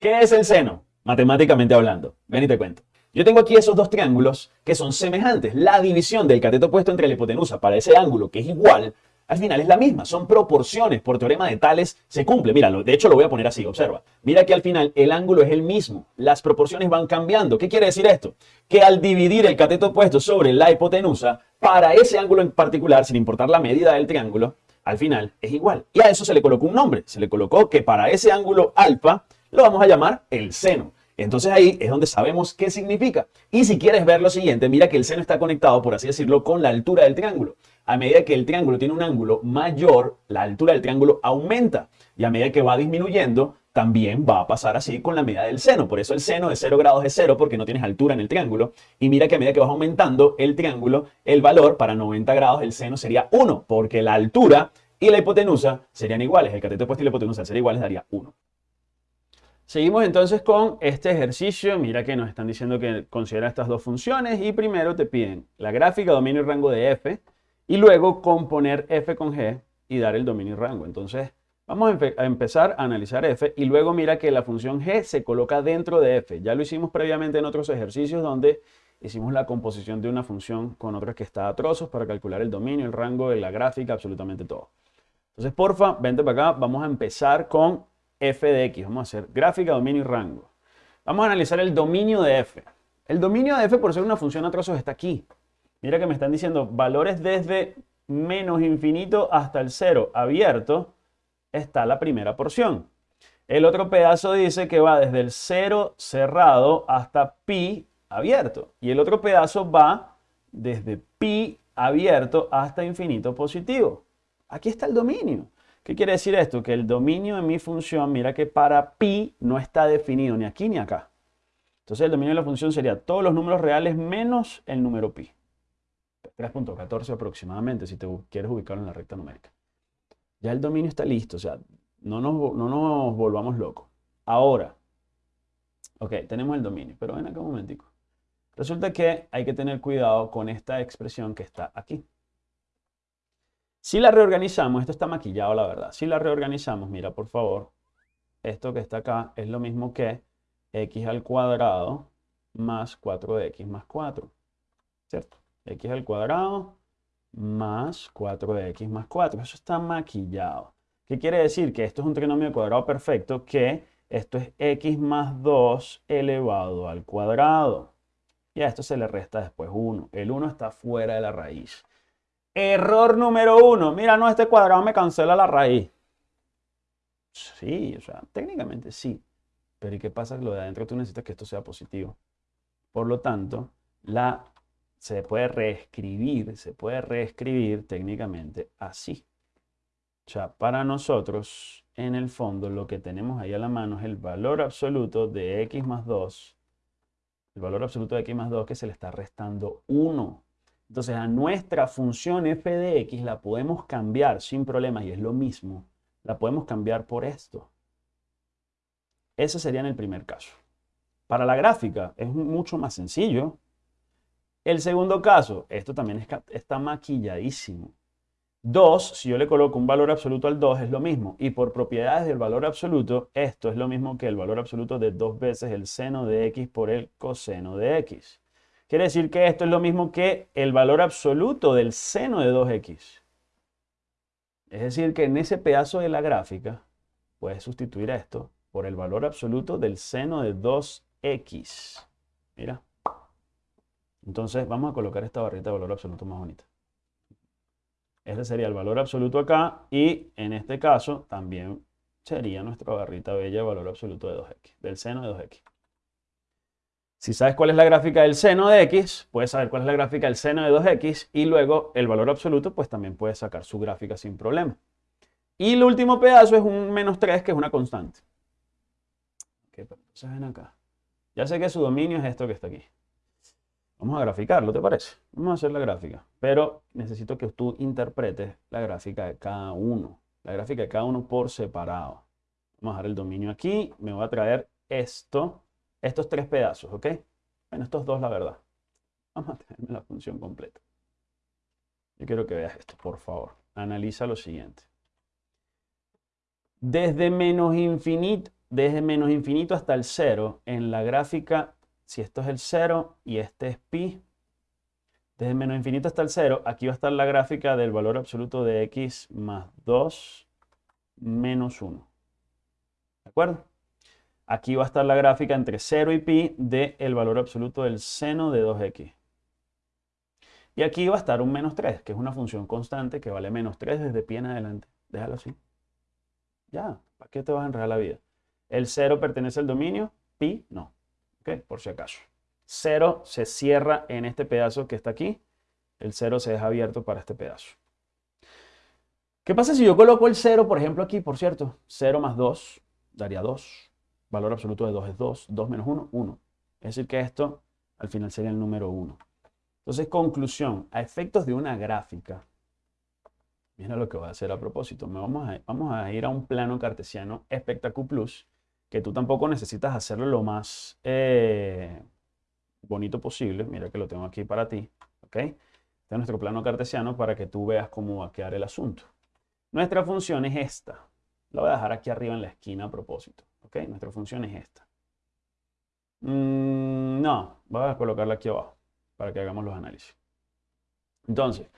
[SPEAKER 1] ¿Qué es el seno? Matemáticamente hablando. Ven y te cuento. Yo tengo aquí esos dos triángulos que son semejantes. La división del cateto opuesto entre la hipotenusa para ese ángulo que es igual, al final es la misma. Son proporciones. Por teorema de Tales se cumple. Mira, de hecho lo voy a poner así, observa. Mira que al final el ángulo es el mismo. Las proporciones van cambiando. ¿Qué quiere decir esto? Que al dividir el cateto opuesto sobre la hipotenusa, para ese ángulo en particular, sin importar la medida del triángulo, al final es igual. Y a eso se le colocó un nombre. Se le colocó que para ese ángulo alfa lo vamos a llamar el seno. Entonces ahí es donde sabemos qué significa. Y si quieres ver lo siguiente, mira que el seno está conectado, por así decirlo, con la altura del triángulo. A medida que el triángulo tiene un ángulo mayor, la altura del triángulo aumenta. Y a medida que va disminuyendo, también va a pasar así con la medida del seno. Por eso el seno de 0 grados es 0 porque no tienes altura en el triángulo. Y mira que a medida que vas aumentando el triángulo, el valor para 90 grados el seno sería 1 porque la altura y la hipotenusa serían iguales. El cateto opuesto y la hipotenusa serían iguales, daría 1. Seguimos entonces con este ejercicio. Mira que nos están diciendo que considera estas dos funciones y primero te piden la gráfica, dominio y rango de f y luego componer f con g y dar el dominio y rango. Entonces vamos a, empezar a analizar f y luego mira que la función g se coloca dentro de f. Ya lo hicimos previamente en otros ejercicios donde hicimos la composición de una función con otra que está a trozos para calcular el dominio, el rango, la gráfica, absolutamente todo. Entonces, porfa, vente para acá. Vamos a empezar con f de x. Vamos a hacer gráfica, dominio y rango. Vamos a analizar el dominio de f. El dominio de f, por ser una función a trozos, está aquí. Mira que me están diciendo valores desde menos infinito hasta el cero abierto. Está la primera porción. El otro pedazo dice que va desde el cero cerrado hasta pi abierto. Y el otro pedazo va desde pi abierto hasta infinito positivo. Aquí está el dominio. ¿Qué quiere decir esto? Que el dominio de mi función, mira que para pi no está definido ni aquí ni acá. Entonces el dominio de la función sería todos los números reales menos el número pi. 3.14 aproximadamente si te quieres ubicarlo en la recta numérica. Ya el dominio está listo, o sea, no nos, no nos volvamos locos. Ahora, ok, tenemos el dominio, pero ven acá un momentico. Resulta que hay que tener cuidado con esta expresión que está aquí. Si la reorganizamos, esto está maquillado la verdad, si la reorganizamos, mira por favor, esto que está acá es lo mismo que x al cuadrado más 4 de x más 4, ¿cierto? x al cuadrado más 4 de x más 4, eso está maquillado. ¿Qué quiere decir? Que esto es un trinomio cuadrado perfecto, que esto es x más 2 elevado al cuadrado. Y a esto se le resta después 1. El 1 está fuera de la raíz. Error número uno. Mira, no, este cuadrado me cancela la raíz. Sí, o sea, técnicamente sí. Pero ¿y qué pasa? Lo de adentro tú necesitas que esto sea positivo. Por lo tanto, la, se puede reescribir, se puede reescribir técnicamente así. O sea, para nosotros, en el fondo, lo que tenemos ahí a la mano es el valor absoluto de x más 2. El valor absoluto de x más 2 que se le está restando 1. Entonces a nuestra función f de x la podemos cambiar sin problemas y es lo mismo. La podemos cambiar por esto. Ese sería en el primer caso. Para la gráfica es mucho más sencillo. El segundo caso, esto también está maquilladísimo. 2, si yo le coloco un valor absoluto al 2 es lo mismo. Y por propiedades del valor absoluto, esto es lo mismo que el valor absoluto de dos veces el seno de x por el coseno de x. Quiere decir que esto es lo mismo que el valor absoluto del seno de 2x. Es decir, que en ese pedazo de la gráfica puedes sustituir esto por el valor absoluto del seno de 2x. Mira. Entonces vamos a colocar esta barrita de valor absoluto más bonita. Este sería el valor absoluto acá y en este caso también sería nuestra barrita bella de valor absoluto de 2x, del seno de 2x. Si sabes cuál es la gráfica del seno de x, puedes saber cuál es la gráfica del seno de 2x y luego el valor absoluto, pues también puedes sacar su gráfica sin problema. Y el último pedazo es un menos 3, que es una constante. Ok, entonces ven acá. Ya sé que su dominio es esto que está aquí. Vamos a graficarlo, ¿te parece? Vamos a hacer la gráfica, pero necesito que tú interpretes la gráfica de cada uno. La gráfica de cada uno por separado. Vamos a dejar el dominio aquí, me voy a traer esto estos tres pedazos, ¿ok? Bueno, estos dos, la verdad. Vamos a tenerme la función completa. Yo quiero que veas esto, por favor. Analiza lo siguiente. Desde menos infinito, desde menos infinito hasta el cero, en la gráfica, si esto es el cero y este es pi, desde menos infinito hasta el cero, aquí va a estar la gráfica del valor absoluto de x más 2 menos 1. ¿De acuerdo? Aquí va a estar la gráfica entre 0 y pi del valor absoluto del seno de 2x. Y aquí va a estar un menos 3, que es una función constante que vale menos 3 desde pi en adelante. Déjalo así. Ya, ¿para qué te vas a enredar la vida? El 0 pertenece al dominio, pi no. ¿Ok? Por si acaso. 0 se cierra en este pedazo que está aquí. El 0 se deja abierto para este pedazo. ¿Qué pasa si yo coloco el 0, por ejemplo, aquí, por cierto? 0 más 2 daría 2. Valor absoluto de 2 es 2. 2 menos 1, 1. Es decir, que esto al final sería el número 1. Entonces, conclusión. A efectos de una gráfica, mira lo que voy a hacer a propósito. Me vamos, a, vamos a ir a un plano cartesiano Spectacu Plus, que tú tampoco necesitas hacerlo lo más eh, bonito posible. Mira que lo tengo aquí para ti. ¿ok? Este es nuestro plano cartesiano para que tú veas cómo va a quedar el asunto. Nuestra función es esta. La voy a dejar aquí arriba en la esquina a propósito. Nuestra función es esta. Mm, no, voy a colocarla aquí abajo para que hagamos los análisis. Entonces,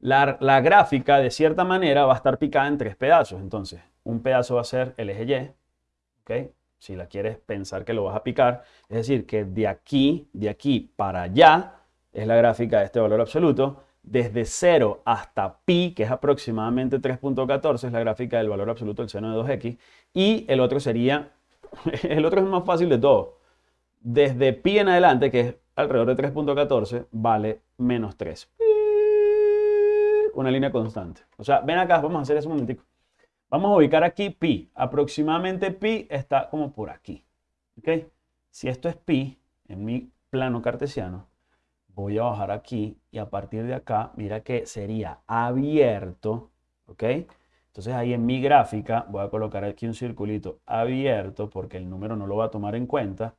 [SPEAKER 1] la, la, gráfica de cierta manera va a estar picada en tres pedazos. Entonces, un pedazo va a ser el eje Y, ¿ok? Si la quieres pensar que lo vas a picar, es decir, que de aquí, de aquí para allá, es la gráfica de este valor absoluto. Desde 0 hasta pi, que es aproximadamente 3.14, es la gráfica del valor absoluto del seno de 2x. Y el otro sería, el otro es más fácil de todo. Desde pi en adelante, que es alrededor de 3.14, vale menos 3. Una línea constante. O sea, ven acá, vamos a hacer eso un momentico. Vamos a ubicar aquí pi. Aproximadamente pi está como por aquí. ¿Ok? Si esto es pi, en mi plano cartesiano, voy a bajar aquí y a partir de acá, mira que sería abierto. ¿Ok? Entonces ahí en mi gráfica voy a colocar aquí un circulito abierto porque el número no lo va a tomar en cuenta.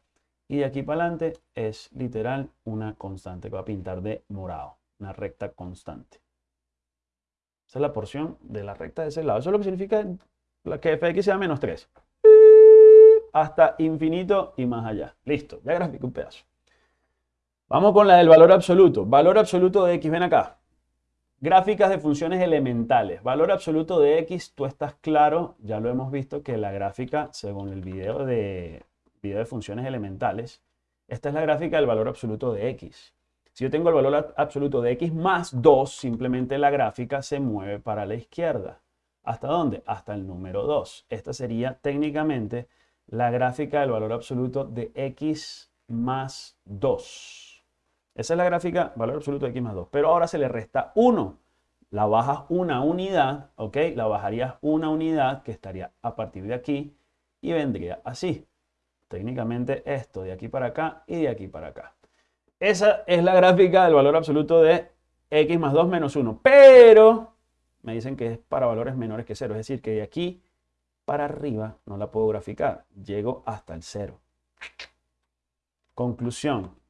[SPEAKER 1] Y de aquí para adelante es literal una constante que va a pintar de morado. Una recta constante. Esa es la porción de la recta de ese lado. Eso es lo que significa que f de x sea menos 3. Hasta infinito y más allá. Listo, ya grafico un pedazo. Vamos con la del valor absoluto. Valor absoluto de x, ven acá. Gráficas de funciones elementales. Valor absoluto de x, tú estás claro, ya lo hemos visto, que la gráfica, según el video de, video de funciones elementales, esta es la gráfica del valor absoluto de x. Si yo tengo el valor absoluto de x más 2, simplemente la gráfica se mueve para la izquierda. ¿Hasta dónde? Hasta el número 2. Esta sería técnicamente la gráfica del valor absoluto de x más 2. Esa es la gráfica valor absoluto de x más 2. Pero ahora se le resta 1. La bajas una unidad, ¿ok? La bajarías una unidad que estaría a partir de aquí y vendría así. Técnicamente esto de aquí para acá y de aquí para acá. Esa es la gráfica del valor absoluto de x más 2 menos 1. Pero me dicen que es para valores menores que 0. Es decir, que de aquí para arriba no la puedo graficar. Llego hasta el 0. Conclusión.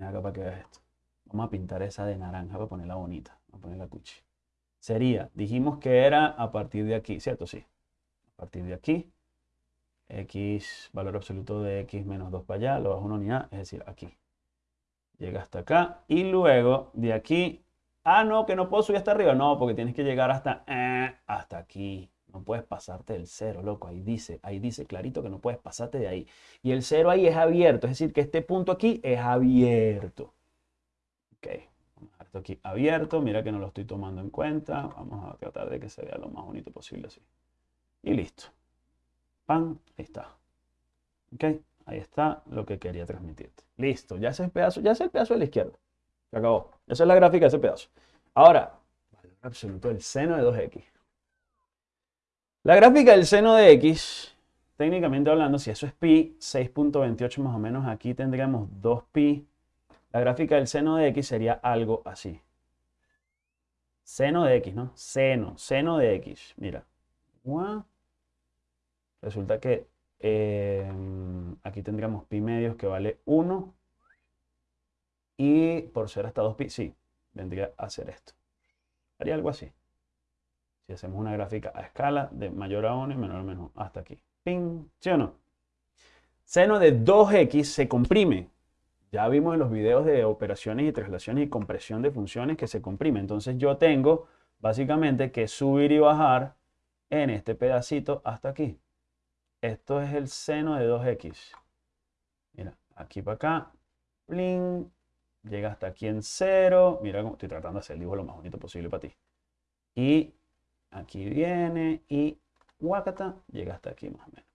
[SPEAKER 1] Mira acá para que veas esto. Vamos a pintar esa de naranja para ponerla bonita. Vamos a ponerla cuchi. Sería, dijimos que era a partir de aquí, ¿cierto? Sí. A partir de aquí. x, valor absoluto de x menos 2 para allá, lo bajo una unidad, es decir, aquí llega hasta acá y luego de aquí, ah, no, que no puedo subir hasta arriba, no, porque tienes que llegar hasta, eh, hasta aquí. No puedes pasarte del cero, loco. Ahí dice, ahí dice clarito que no puedes pasarte de ahí. Y el cero ahí es abierto, es decir, que este punto aquí es abierto. Ok, vamos a dejar esto aquí abierto. Mira que no lo estoy tomando en cuenta. Vamos a tratar de que se vea lo más bonito posible así. Y listo. Pan, ahí está. Ok. Ahí está lo que quería transmitirte. Listo, ya ese pedazo, ya es el pedazo de la izquierda. Se acabó. Esa es la gráfica de ese pedazo. Ahora, valor absoluto del seno de 2x. La gráfica del seno de x, técnicamente hablando, si eso es pi, 6.28 más o menos, aquí tendríamos 2pi. La gráfica del seno de x sería algo así. Seno de x, ¿no? Seno, seno de x. Mira. Resulta que Em, aquí tendríamos pi medios que vale 1. Y por ser hasta 2 pi, sí, vendría a ser esto. Haría algo así. Si hacemos una gráfica a escala de mayor a 1 y menor a menos hasta aquí. ¡Ping! ¿Sí o no? Seno de 2x se comprime. Ya vimos en los videos de operaciones y traslaciones y compresión de funciones que se comprime. Entonces yo tengo básicamente que subir y bajar en este pedacito hasta aquí. Esto es el seno de 2x. Mira, aquí para acá. llega hasta aquí en 0. Mira estoy tratando de hacer el dibujo lo más bonito posible para ti. Y aquí viene y guacata, llega hasta aquí más o menos.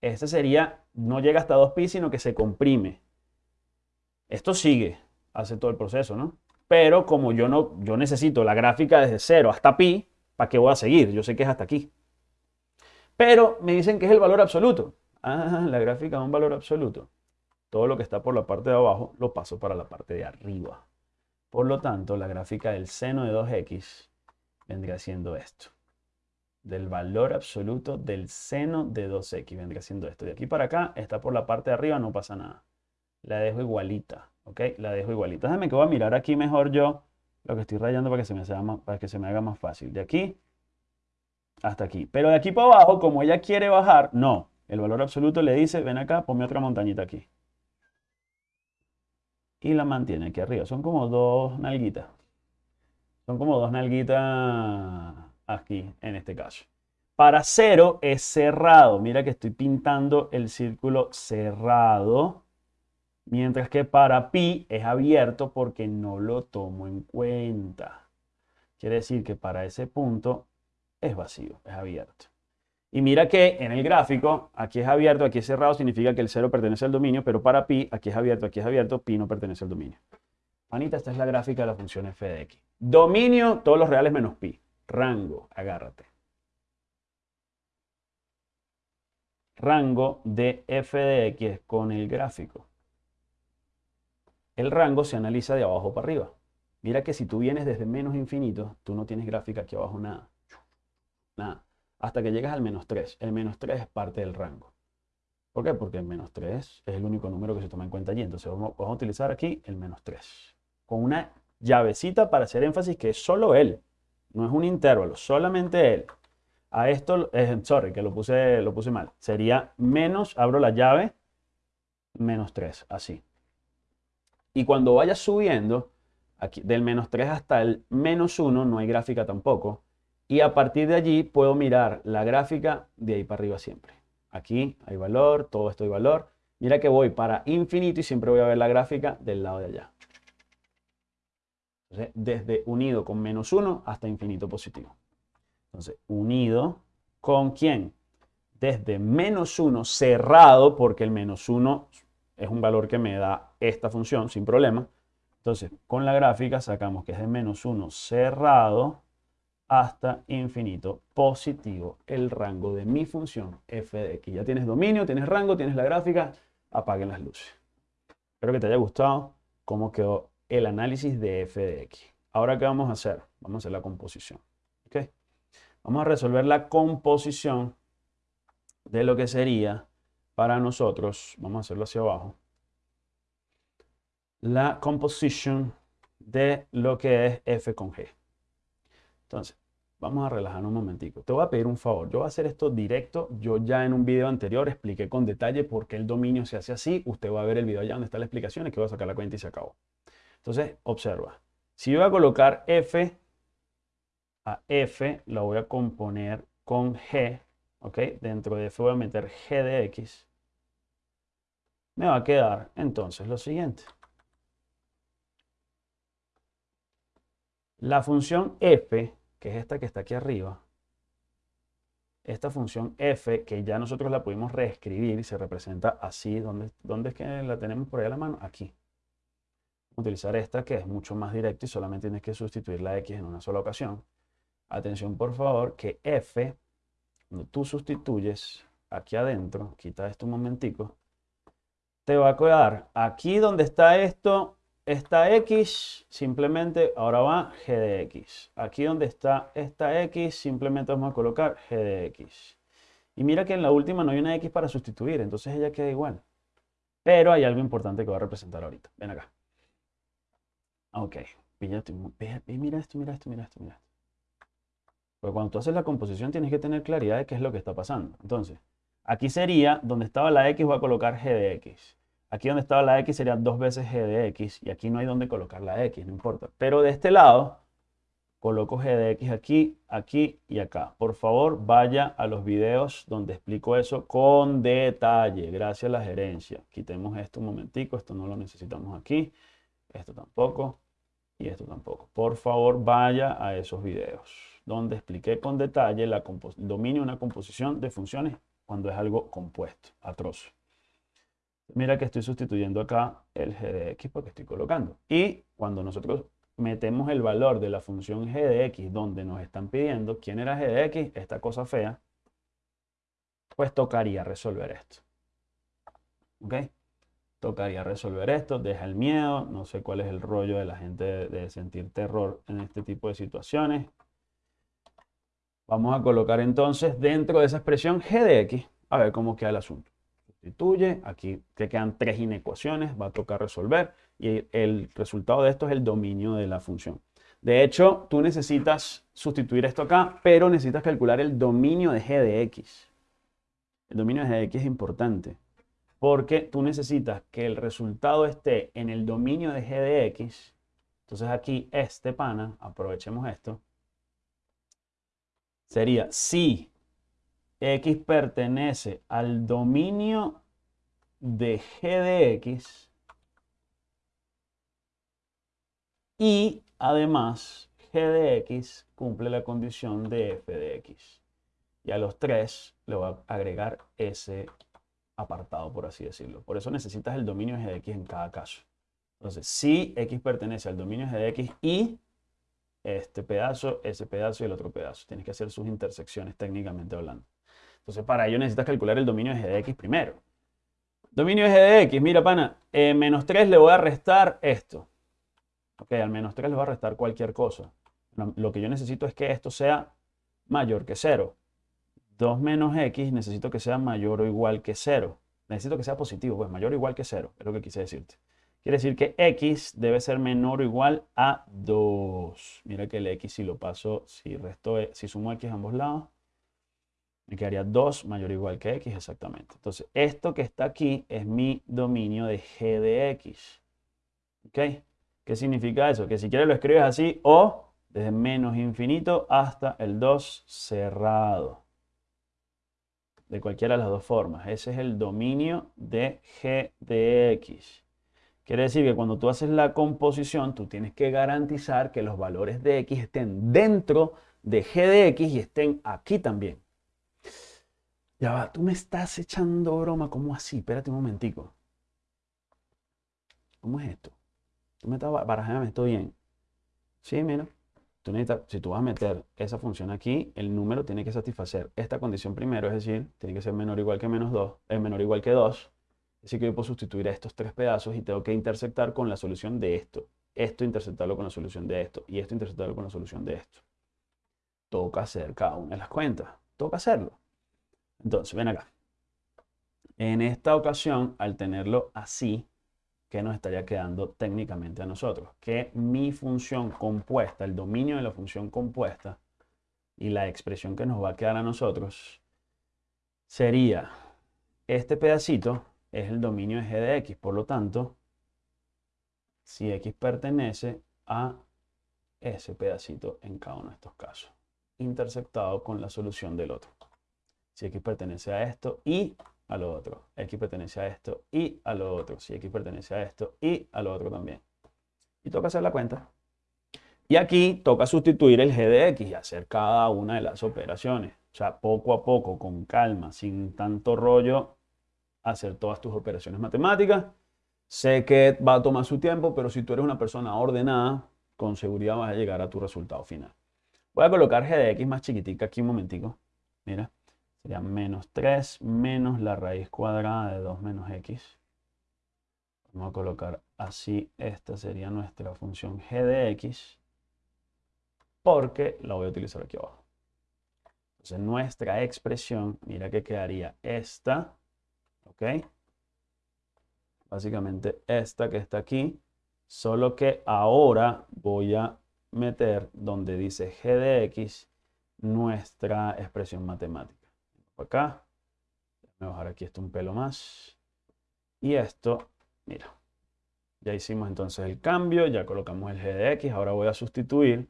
[SPEAKER 1] Este sería, no llega hasta 2pi, sino que se comprime. Esto sigue, hace todo el proceso, ¿no? Pero como yo, no, yo necesito la gráfica desde 0 hasta pi, ¿para qué voy a seguir? Yo sé que es hasta aquí. Pero me dicen que es el valor absoluto. Ah, la gráfica es un valor absoluto. Todo lo que está por la parte de abajo lo paso para la parte de arriba. Por lo tanto, la gráfica del seno de 2x vendría siendo esto. Del valor absoluto del seno de 2x vendría siendo esto. De aquí para acá está por la parte de arriba, no pasa nada. La dejo igualita, ¿ok? La dejo igualita. Déjame que voy a mirar aquí mejor yo lo que estoy rayando para que se me, para que se me haga más fácil. De aquí hasta aquí. Pero de aquí para abajo, como ella quiere bajar, no. El valor absoluto le dice, ven acá, ponme otra montañita aquí. Y la mantiene aquí arriba. Son como dos nalguitas. Son como dos nalguitas aquí, en este caso. Para cero es cerrado. Mira que estoy pintando el círculo cerrado. Mientras que para pi es abierto porque no lo tomo en cuenta. Quiere decir que para ese punto es vacío, es abierto. Y mira que en el gráfico, aquí es abierto, aquí es cerrado, significa que el cero pertenece al dominio, pero para pi, aquí es abierto, aquí es abierto, pi no pertenece al dominio. Panita, esta es la gráfica de la función f de x. Dominio, todos los reales menos pi. Rango, agárrate. Rango de f de x con el gráfico. El rango se analiza de abajo para arriba. Mira que si tú vienes desde menos infinito, tú no tienes gráfica aquí abajo nada. Nada. Hasta que llegas al menos 3. El menos 3 es parte del rango. ¿Por qué? Porque el menos 3 es el único número que se toma en cuenta allí. Entonces vamos, a utilizar aquí el menos 3. Con una llavecita para hacer énfasis que es solo él. No es un intervalo, solamente él. A esto, eh, sorry, que lo puse, lo puse mal. Sería menos, abro la llave, menos 3, así. Y cuando vaya subiendo, aquí, del menos 3 hasta el menos 1, no hay gráfica tampoco. Y a partir de allí puedo mirar la gráfica de ahí para arriba siempre. Aquí hay valor, todo esto hay valor. Mira que voy para infinito y siempre voy a ver la gráfica del lado de allá. Desde unido con menos 1 hasta infinito positivo. Entonces, unido con quién? Desde menos 1 cerrado, porque el menos 1 es un valor que me da esta función sin problema. Entonces, con la gráfica sacamos que es de menos 1 cerrado hasta infinito positivo el rango de mi función f de x. Ya tienes dominio, tienes rango, tienes la gráfica, apaguen las luces. Espero que te haya gustado cómo quedó el análisis de f de x. Ahora, ¿qué vamos a hacer? Vamos a hacer la composición. Vamos a resolver la composición de lo que sería para nosotros, vamos a hacerlo hacia abajo, la composición de lo que es f con g. Entonces, Vamos a relajar un momentico. Te voy a pedir un favor. Yo voy a hacer esto directo. Yo ya en un video anterior expliqué con detalle por qué el dominio se hace así. Usted va a ver el video allá donde está la explicación y que voy a sacar la cuenta y se acabó. Entonces, observa. Si yo voy a colocar f a f, la voy a componer con g. ¿Ok? Dentro de f voy a meter g de x. Me va a quedar entonces lo siguiente. La función f que es esta que está aquí arriba, esta función f, que ya nosotros la pudimos reescribir y se representa así, ¿dónde, dónde es que la tenemos por ahí a la mano? Aquí. Utilizar esta que es mucho más directa y solamente tienes que sustituir la x en una sola ocasión. Atención por favor que f, cuando tú sustituyes aquí adentro, quita esto un momentico, te va a quedar aquí donde está esto, esta x simplemente ahora va g de x. Aquí donde está esta x simplemente vamos a colocar g de x. Y mira que en la última no hay una x para sustituir, entonces ella queda igual. Pero hay algo importante que va a representar ahorita. Ven acá. Ok, mira esto, mira esto, mira esto, mira esto. Porque cuando tú haces la composición tienes que tener claridad de qué es lo que está pasando. Entonces, aquí sería donde estaba la x voy a colocar g de x. Aquí donde estaba la x sería dos veces g de x y aquí no hay donde colocar la x, no importa. Pero de este lado coloco g de x aquí, aquí y acá. Por favor, vaya a los videos donde explico eso con detalle. Gracias a la gerencia. Quitemos esto un momentico, esto no lo necesitamos aquí. Esto tampoco y esto tampoco. Por favor, vaya a esos videos donde expliqué con detalle el dominio de una composición de funciones cuando es algo compuesto, atroz. Mira que estoy sustituyendo acá el g de x porque estoy colocando. Y cuando nosotros metemos el valor de la función g de x donde nos están pidiendo quién era g de x, esta cosa fea, pues tocaría resolver esto. ¿Ok? Tocaría resolver esto, deja el miedo, no sé cuál es el rollo de la gente de, sentir terror en este tipo de situaciones. Vamos a colocar entonces dentro de esa expresión g de x, a ver cómo queda el asunto. Sustituye, aquí te quedan tres inecuaciones, va a tocar resolver y el resultado de esto es el dominio de la función. De hecho, tú necesitas sustituir esto acá, pero necesitas calcular el dominio de g de x. El dominio de g de x es importante porque tú necesitas que el resultado esté en el dominio de g de x. Entonces aquí este pana, aprovechemos esto, sería si x pertenece al dominio de g de x y además g de x cumple la condición de f de x. Y a los tres le voy a agregar ese apartado, por así decirlo. Por eso necesitas el dominio de x en cada caso. Entonces, si x pertenece al dominio de x y este pedazo, ese pedazo y el otro pedazo. Tienes que hacer sus intersecciones técnicamente hablando. Entonces, para ello necesitas calcular el dominio de x primero. Dominio de x, mira pana, menos 3 le voy a restar esto. Ok, al menos 3 le voy a restar cualquier cosa. Lo que yo necesito es que esto sea mayor que 0. 2 menos x necesito que sea mayor o igual que 0. Necesito que sea positivo, pues mayor o igual que 0, es lo que quise decirte. Quiere decir que x debe ser menor o igual a 2. Mira que el x si lo paso, si, resto, si sumo x a ambos lados, me quedaría 2 mayor o igual que x exactamente. Entonces, esto que está aquí es mi dominio de g de x. ¿Ok? ¿Qué significa eso? Que si quieres lo escribes así o desde menos infinito hasta el 2 cerrado de cualquiera de las dos formas. Ese es el dominio de g de x. Quiere decir que cuando tú haces la composición, tú tienes que garantizar que los valores de x estén dentro de g de x y estén aquí también. Ya va, tú me estás echando broma, ¿cómo así? Espérate un momentico. ¿Cómo es esto? Tú me estás barajando esto bien. Sí, si tú vas a meter esa función aquí, el número tiene que satisfacer esta condición primero, es decir, tiene que ser menor o igual que menos 2, es menor o igual que 2. Así que yo puedo sustituir a estos tres pedazos y tengo que intersectar con la solución de esto. Esto intersectarlo con la solución de esto y esto intersectarlo con la solución de esto. Toca hacer cada una de las cuentas. Toca hacerlo. Entonces, ven acá. En esta ocasión, al tenerlo así, que nos estaría quedando técnicamente a nosotros. Que mi función compuesta, el dominio de la función compuesta y la expresión que nos va a quedar a nosotros sería este pedacito es el dominio de g de x. Por lo tanto, si x pertenece a ese pedacito en cada uno de estos casos, intersectado con la solución del otro. Si x pertenece a esto y a lo otro. X pertenece a esto y a lo otro. Si X pertenece a esto y a lo otro también. Y toca hacer la cuenta. Y aquí toca sustituir el g de x y hacer cada una de las operaciones. O sea, poco a poco, con calma, sin tanto rollo, hacer todas tus operaciones matemáticas. Sé que va a tomar su tiempo, pero si tú eres una persona ordenada, con seguridad vas a llegar a tu resultado final. Voy a colocar g de x más chiquitica aquí un momentico. Mira. Sería menos 3 menos la raíz cuadrada de 2 menos x. Vamos a colocar así, esta sería nuestra función g de x, porque la voy a utilizar aquí abajo. Entonces nuestra expresión, mira que quedaría esta, ¿ok? Básicamente esta que está aquí, solo que ahora voy a meter donde dice g de x nuestra expresión matemática acá. Voy bajar aquí esto un pelo más. Y esto, mira, ya hicimos entonces el cambio, ya colocamos el g de x. Ahora voy a sustituir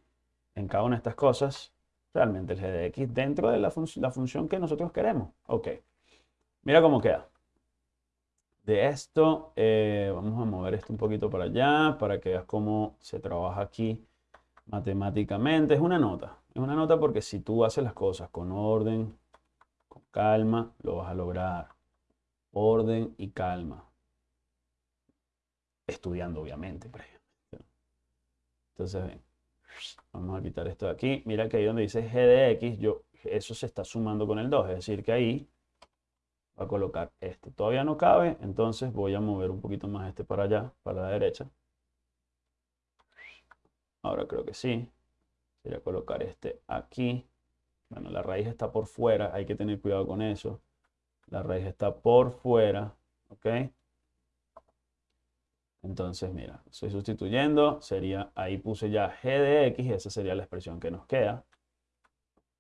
[SPEAKER 1] en cada una de estas cosas realmente el g de x dentro de la, la función que nosotros queremos. Ok, mira cómo queda. de esto. Eh, vamos a mover esto un poquito para allá para que veas cómo se trabaja aquí matemáticamente. Es una nota. Es una nota porque si tú haces las cosas con orden, con calma, lo vas a lograr. Orden y calma. Estudiando, obviamente. Entonces, ven. Vamos a quitar esto de aquí. Mira que ahí donde dice g de x, yo, eso se está sumando con el 2. Es decir, que ahí va a colocar este. Todavía no cabe, entonces voy a mover un poquito más este para allá, para la derecha. Ahora creo que sí. Sería colocar este aquí. Bueno, la raíz está por fuera, hay que tener cuidado con eso. La raíz está por fuera, ¿ok? Entonces, mira, estoy sustituyendo, sería, ahí puse ya g de x, esa sería la expresión que nos queda.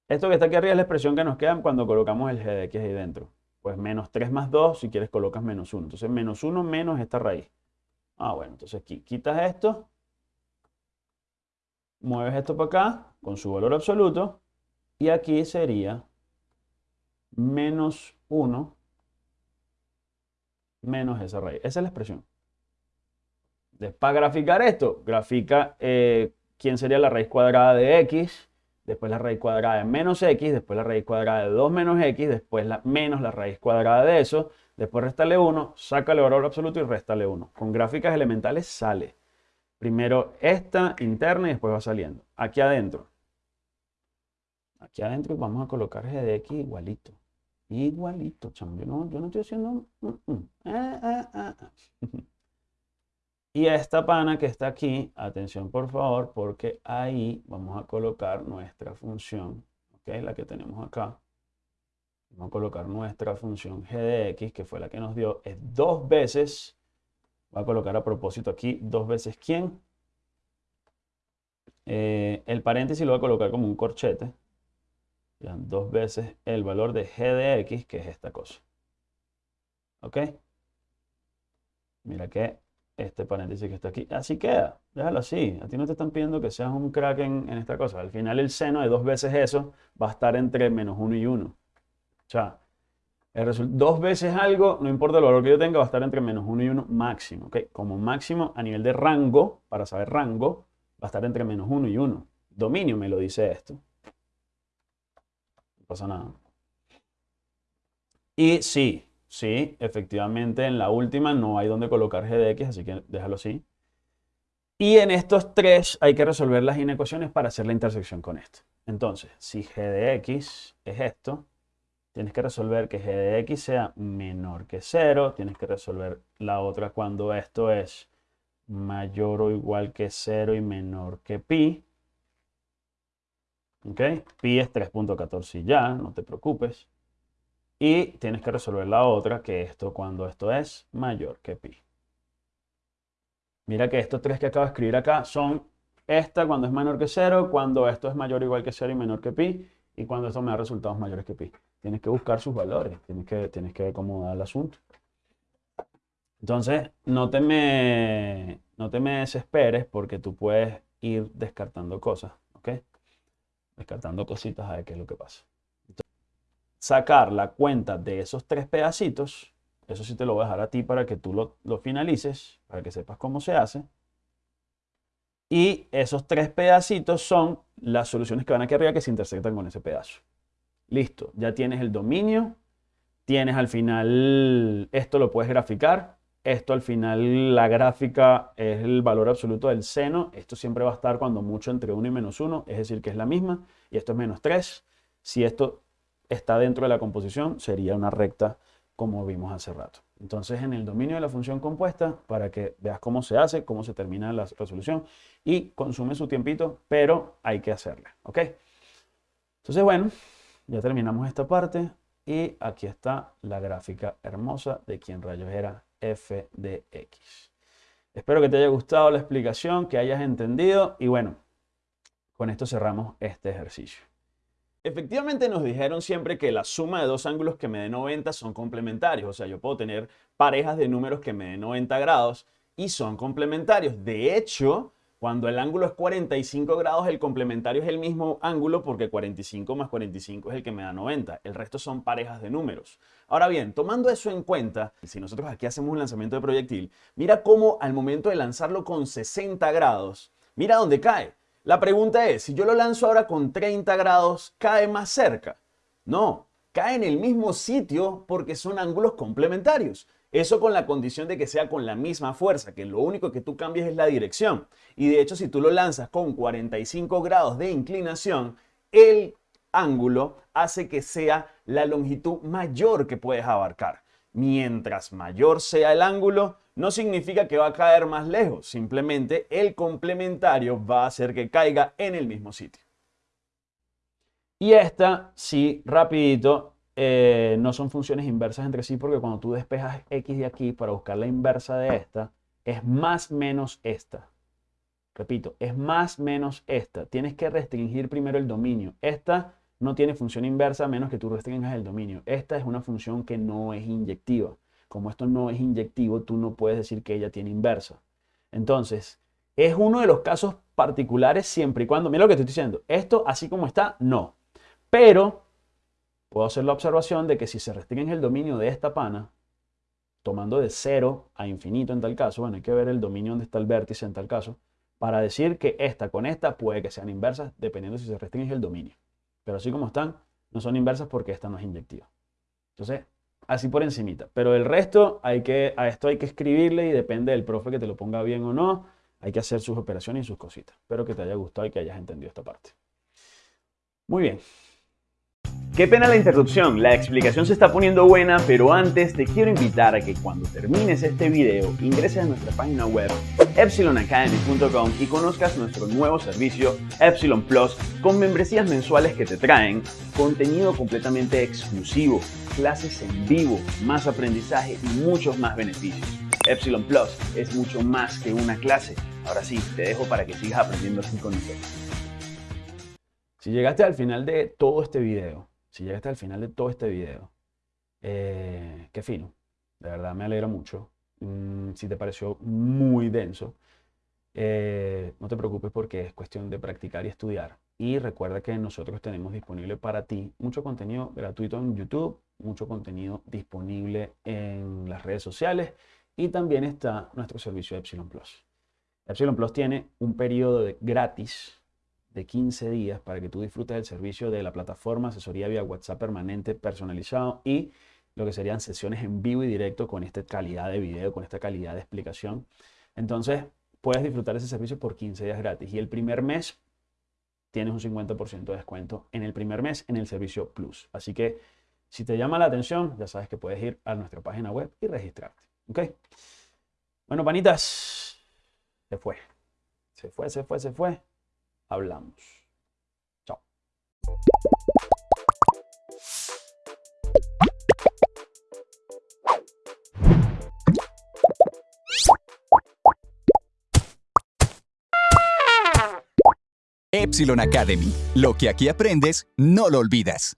[SPEAKER 1] Esto que está aquí arriba es la expresión que nos queda cuando colocamos el g de x ahí dentro. Pues menos 3 más 2, si quieres colocas menos 1. Entonces, menos 1 menos esta raíz. Ah, bueno, entonces aquí quitas esto, mueves esto para acá con su valor absoluto y aquí sería menos 1 menos esa raíz. Esa es la expresión. para graficar esto, grafica eh, quién sería la raíz cuadrada de x, después la raíz cuadrada de menos x, después la raíz cuadrada de 2 menos x, después menos la raíz cuadrada de eso, después restale 1, sácale valor absoluto y restale 1. Con gráficas elementales sale. Primero esta interna y después va saliendo. Aquí adentro. Aquí adentro vamos a colocar g de x igualito. Igualito, chamo. Yo no, yo no estoy haciendo... Ah, ah, ah, y esta pana que está aquí, atención por favor, porque ahí vamos a colocar nuestra función, ¿ok? La que tenemos acá. Vamos a colocar nuestra función g de x, que fue la que nos dio, es dos veces Voy a colocar a propósito aquí dos veces quién. Eh, el paréntesis lo voy a colocar como un corchete. Dos veces el valor de g de x, que es esta cosa. ¿Ok? Mira que este paréntesis que está aquí. Así queda. Déjalo así. A ti no te están pidiendo que seas un crack en, esta cosa. Al final el seno de dos veces eso va a estar entre menos 1 y 1. O sea, dos veces algo, no importa el valor que yo tenga, va a estar entre menos 1 y 1 máximo. ¿okay? Como máximo a nivel de rango, para saber rango, va a estar entre menos 1 y 1. Dominio me lo dice esto. Pasa nada. Y sí, sí, efectivamente en la última no hay donde colocar g de x, así que déjalo así. Y en estos tres hay que resolver las inecuaciones para hacer la intersección con esto. Entonces, si g de x es esto, tienes que resolver que g de x sea menor que 0. Tienes que resolver la otra cuando esto es mayor o igual que 0 y menor que pi. ¿Ok? Pi es 3.14 y ya, no te preocupes. Y tienes que resolver la otra, que esto cuando esto es mayor que pi. Mira que estos tres que acabo de escribir acá son esta cuando es menor que 0, cuando esto es mayor o igual que 0 y menor que pi, y cuando esto me da resultados mayores que pi. Tienes que buscar sus valores, tienes que, tienes que da el asunto. Entonces, no te, me, no te me desesperes porque tú puedes ir descartando cosas, ¿ok? Descartando cositas a ver qué es lo que pasa. sacar la cuenta de esos tres pedacitos, eso sí te lo voy a dejar a ti para que tú lo, lo finalices, para que sepas cómo se hace. Y esos tres pedacitos son las soluciones que van aquí arriba que se intersectan con ese pedazo. Listo, ya tienes el dominio, tienes al final, esto lo puedes graficar, esto al final la gráfica es el valor absoluto del seno, esto siempre va a estar cuando mucho entre 1 y menos 1, es decir que es la misma, y esto es menos 3. Si esto está dentro de la composición, sería una recta como vimos hace rato. Entonces en el dominio de la función compuesta, para que veas cómo se hace, cómo se termina la resolución, y consume su tiempito, pero hay que hacerla, ¿ok? Entonces bueno, ya terminamos esta parte y aquí está la gráfica hermosa de quién rayos era f de x. Espero que te haya gustado la explicación, que hayas entendido y bueno, con esto cerramos este ejercicio. Efectivamente nos dijeron siempre que la suma de dos ángulos que me den 90 son complementarios, o sea, yo puedo tener parejas de números que me den 90 grados y son complementarios. De hecho, Cuando el ángulo es 45 grados, el complementario es el mismo ángulo porque 45 más 45 es el que me da 90. El resto son parejas de números. Ahora bien, tomando eso en cuenta, si nosotros aquí hacemos un lanzamiento de proyectil, mira cómo al momento de lanzarlo con 60 grados, mira dónde cae. La pregunta es, si yo lo lanzo ahora con 30 grados, ¿cae más cerca? No, cae en el mismo sitio porque son ángulos complementarios. Eso con la condición de que sea con la misma fuerza, que lo único que tú cambias es la dirección. Y de hecho, si tú lo lanzas con 45 grados de inclinación, el ángulo hace que sea la longitud mayor que puedes abarcar. Mientras mayor sea el ángulo, no significa que va a caer más lejos, simplemente el complementario va a hacer que caiga en el mismo sitio. Y esta, sí, rapidito, eh, no son funciones inversas entre sí porque cuando tú despejas x de aquí para buscar la inversa de esta, es más menos esta. Repito, es más menos esta. Tienes que restringir primero el dominio. Esta no tiene función inversa a menos que tú restringas el dominio. Esta es una función que no es inyectiva. Como esto no es inyectivo, tú no puedes decir que ella tiene inversa. Entonces, es uno de los casos particulares siempre y cuando, mira lo que estoy diciendo, esto así como está, no. Pero puedo hacer la observación de que si se restringe el dominio de esta pana, tomando de 0 a infinito en tal caso, bueno, hay que ver el dominio donde está el vértice en tal caso, para decir que esta con esta puede que sean inversas dependiendo si se restringe el dominio. Pero así como están, no son inversas porque esta no es inyectiva. Entonces, así por encimita. Pero el resto, hay que, a esto hay que escribirle y depende del profe que te lo ponga bien o no. Hay que hacer sus operaciones y sus cositas. Espero que te haya gustado y que hayas entendido esta parte. Muy bien.
[SPEAKER 3] Qué pena la interrupción, la explicación se está poniendo buena, pero antes te quiero invitar a que cuando termines este video ingreses a nuestra página web epsilonacademy.com y conozcas nuestro nuevo servicio Epsilon Plus con membresías mensuales que te traen contenido completamente exclusivo, clases en vivo, más aprendizaje y muchos más beneficios. Epsilon Plus es mucho más que una clase. Ahora sí, te dejo para que sigas aprendiendo así con nosotros.
[SPEAKER 1] Si llegaste al final de todo este video, si llegaste al final de todo este video, eh, qué fino. De verdad me alegra mucho. Mm, si te pareció muy denso, eh, no te preocupes porque es cuestión de practicar y estudiar. Y recuerda que nosotros tenemos disponible para ti mucho contenido gratuito en YouTube, mucho contenido disponible en las redes sociales y también está nuestro servicio Epsilon Plus. Epsilon Plus tiene un periodo de gratis de 15 días para que tú disfrutes del servicio de la plataforma, asesoría vía WhatsApp permanente personalizado y lo que serían sesiones en vivo y directo con esta calidad de video, con esta calidad de explicación. Entonces, puedes disfrutar ese servicio por 15 días gratis. Y el primer mes tienes un 50% de descuento en el primer mes en el servicio Plus. Así que si te llama la atención, ya sabes que puedes ir a nuestra página web y registrarte. Bueno, panitas, se fue. Se fue, se fue, se fue hablamos. Chao.
[SPEAKER 2] Epsilon Academy. Lo que aquí aprendes, no lo olvidas.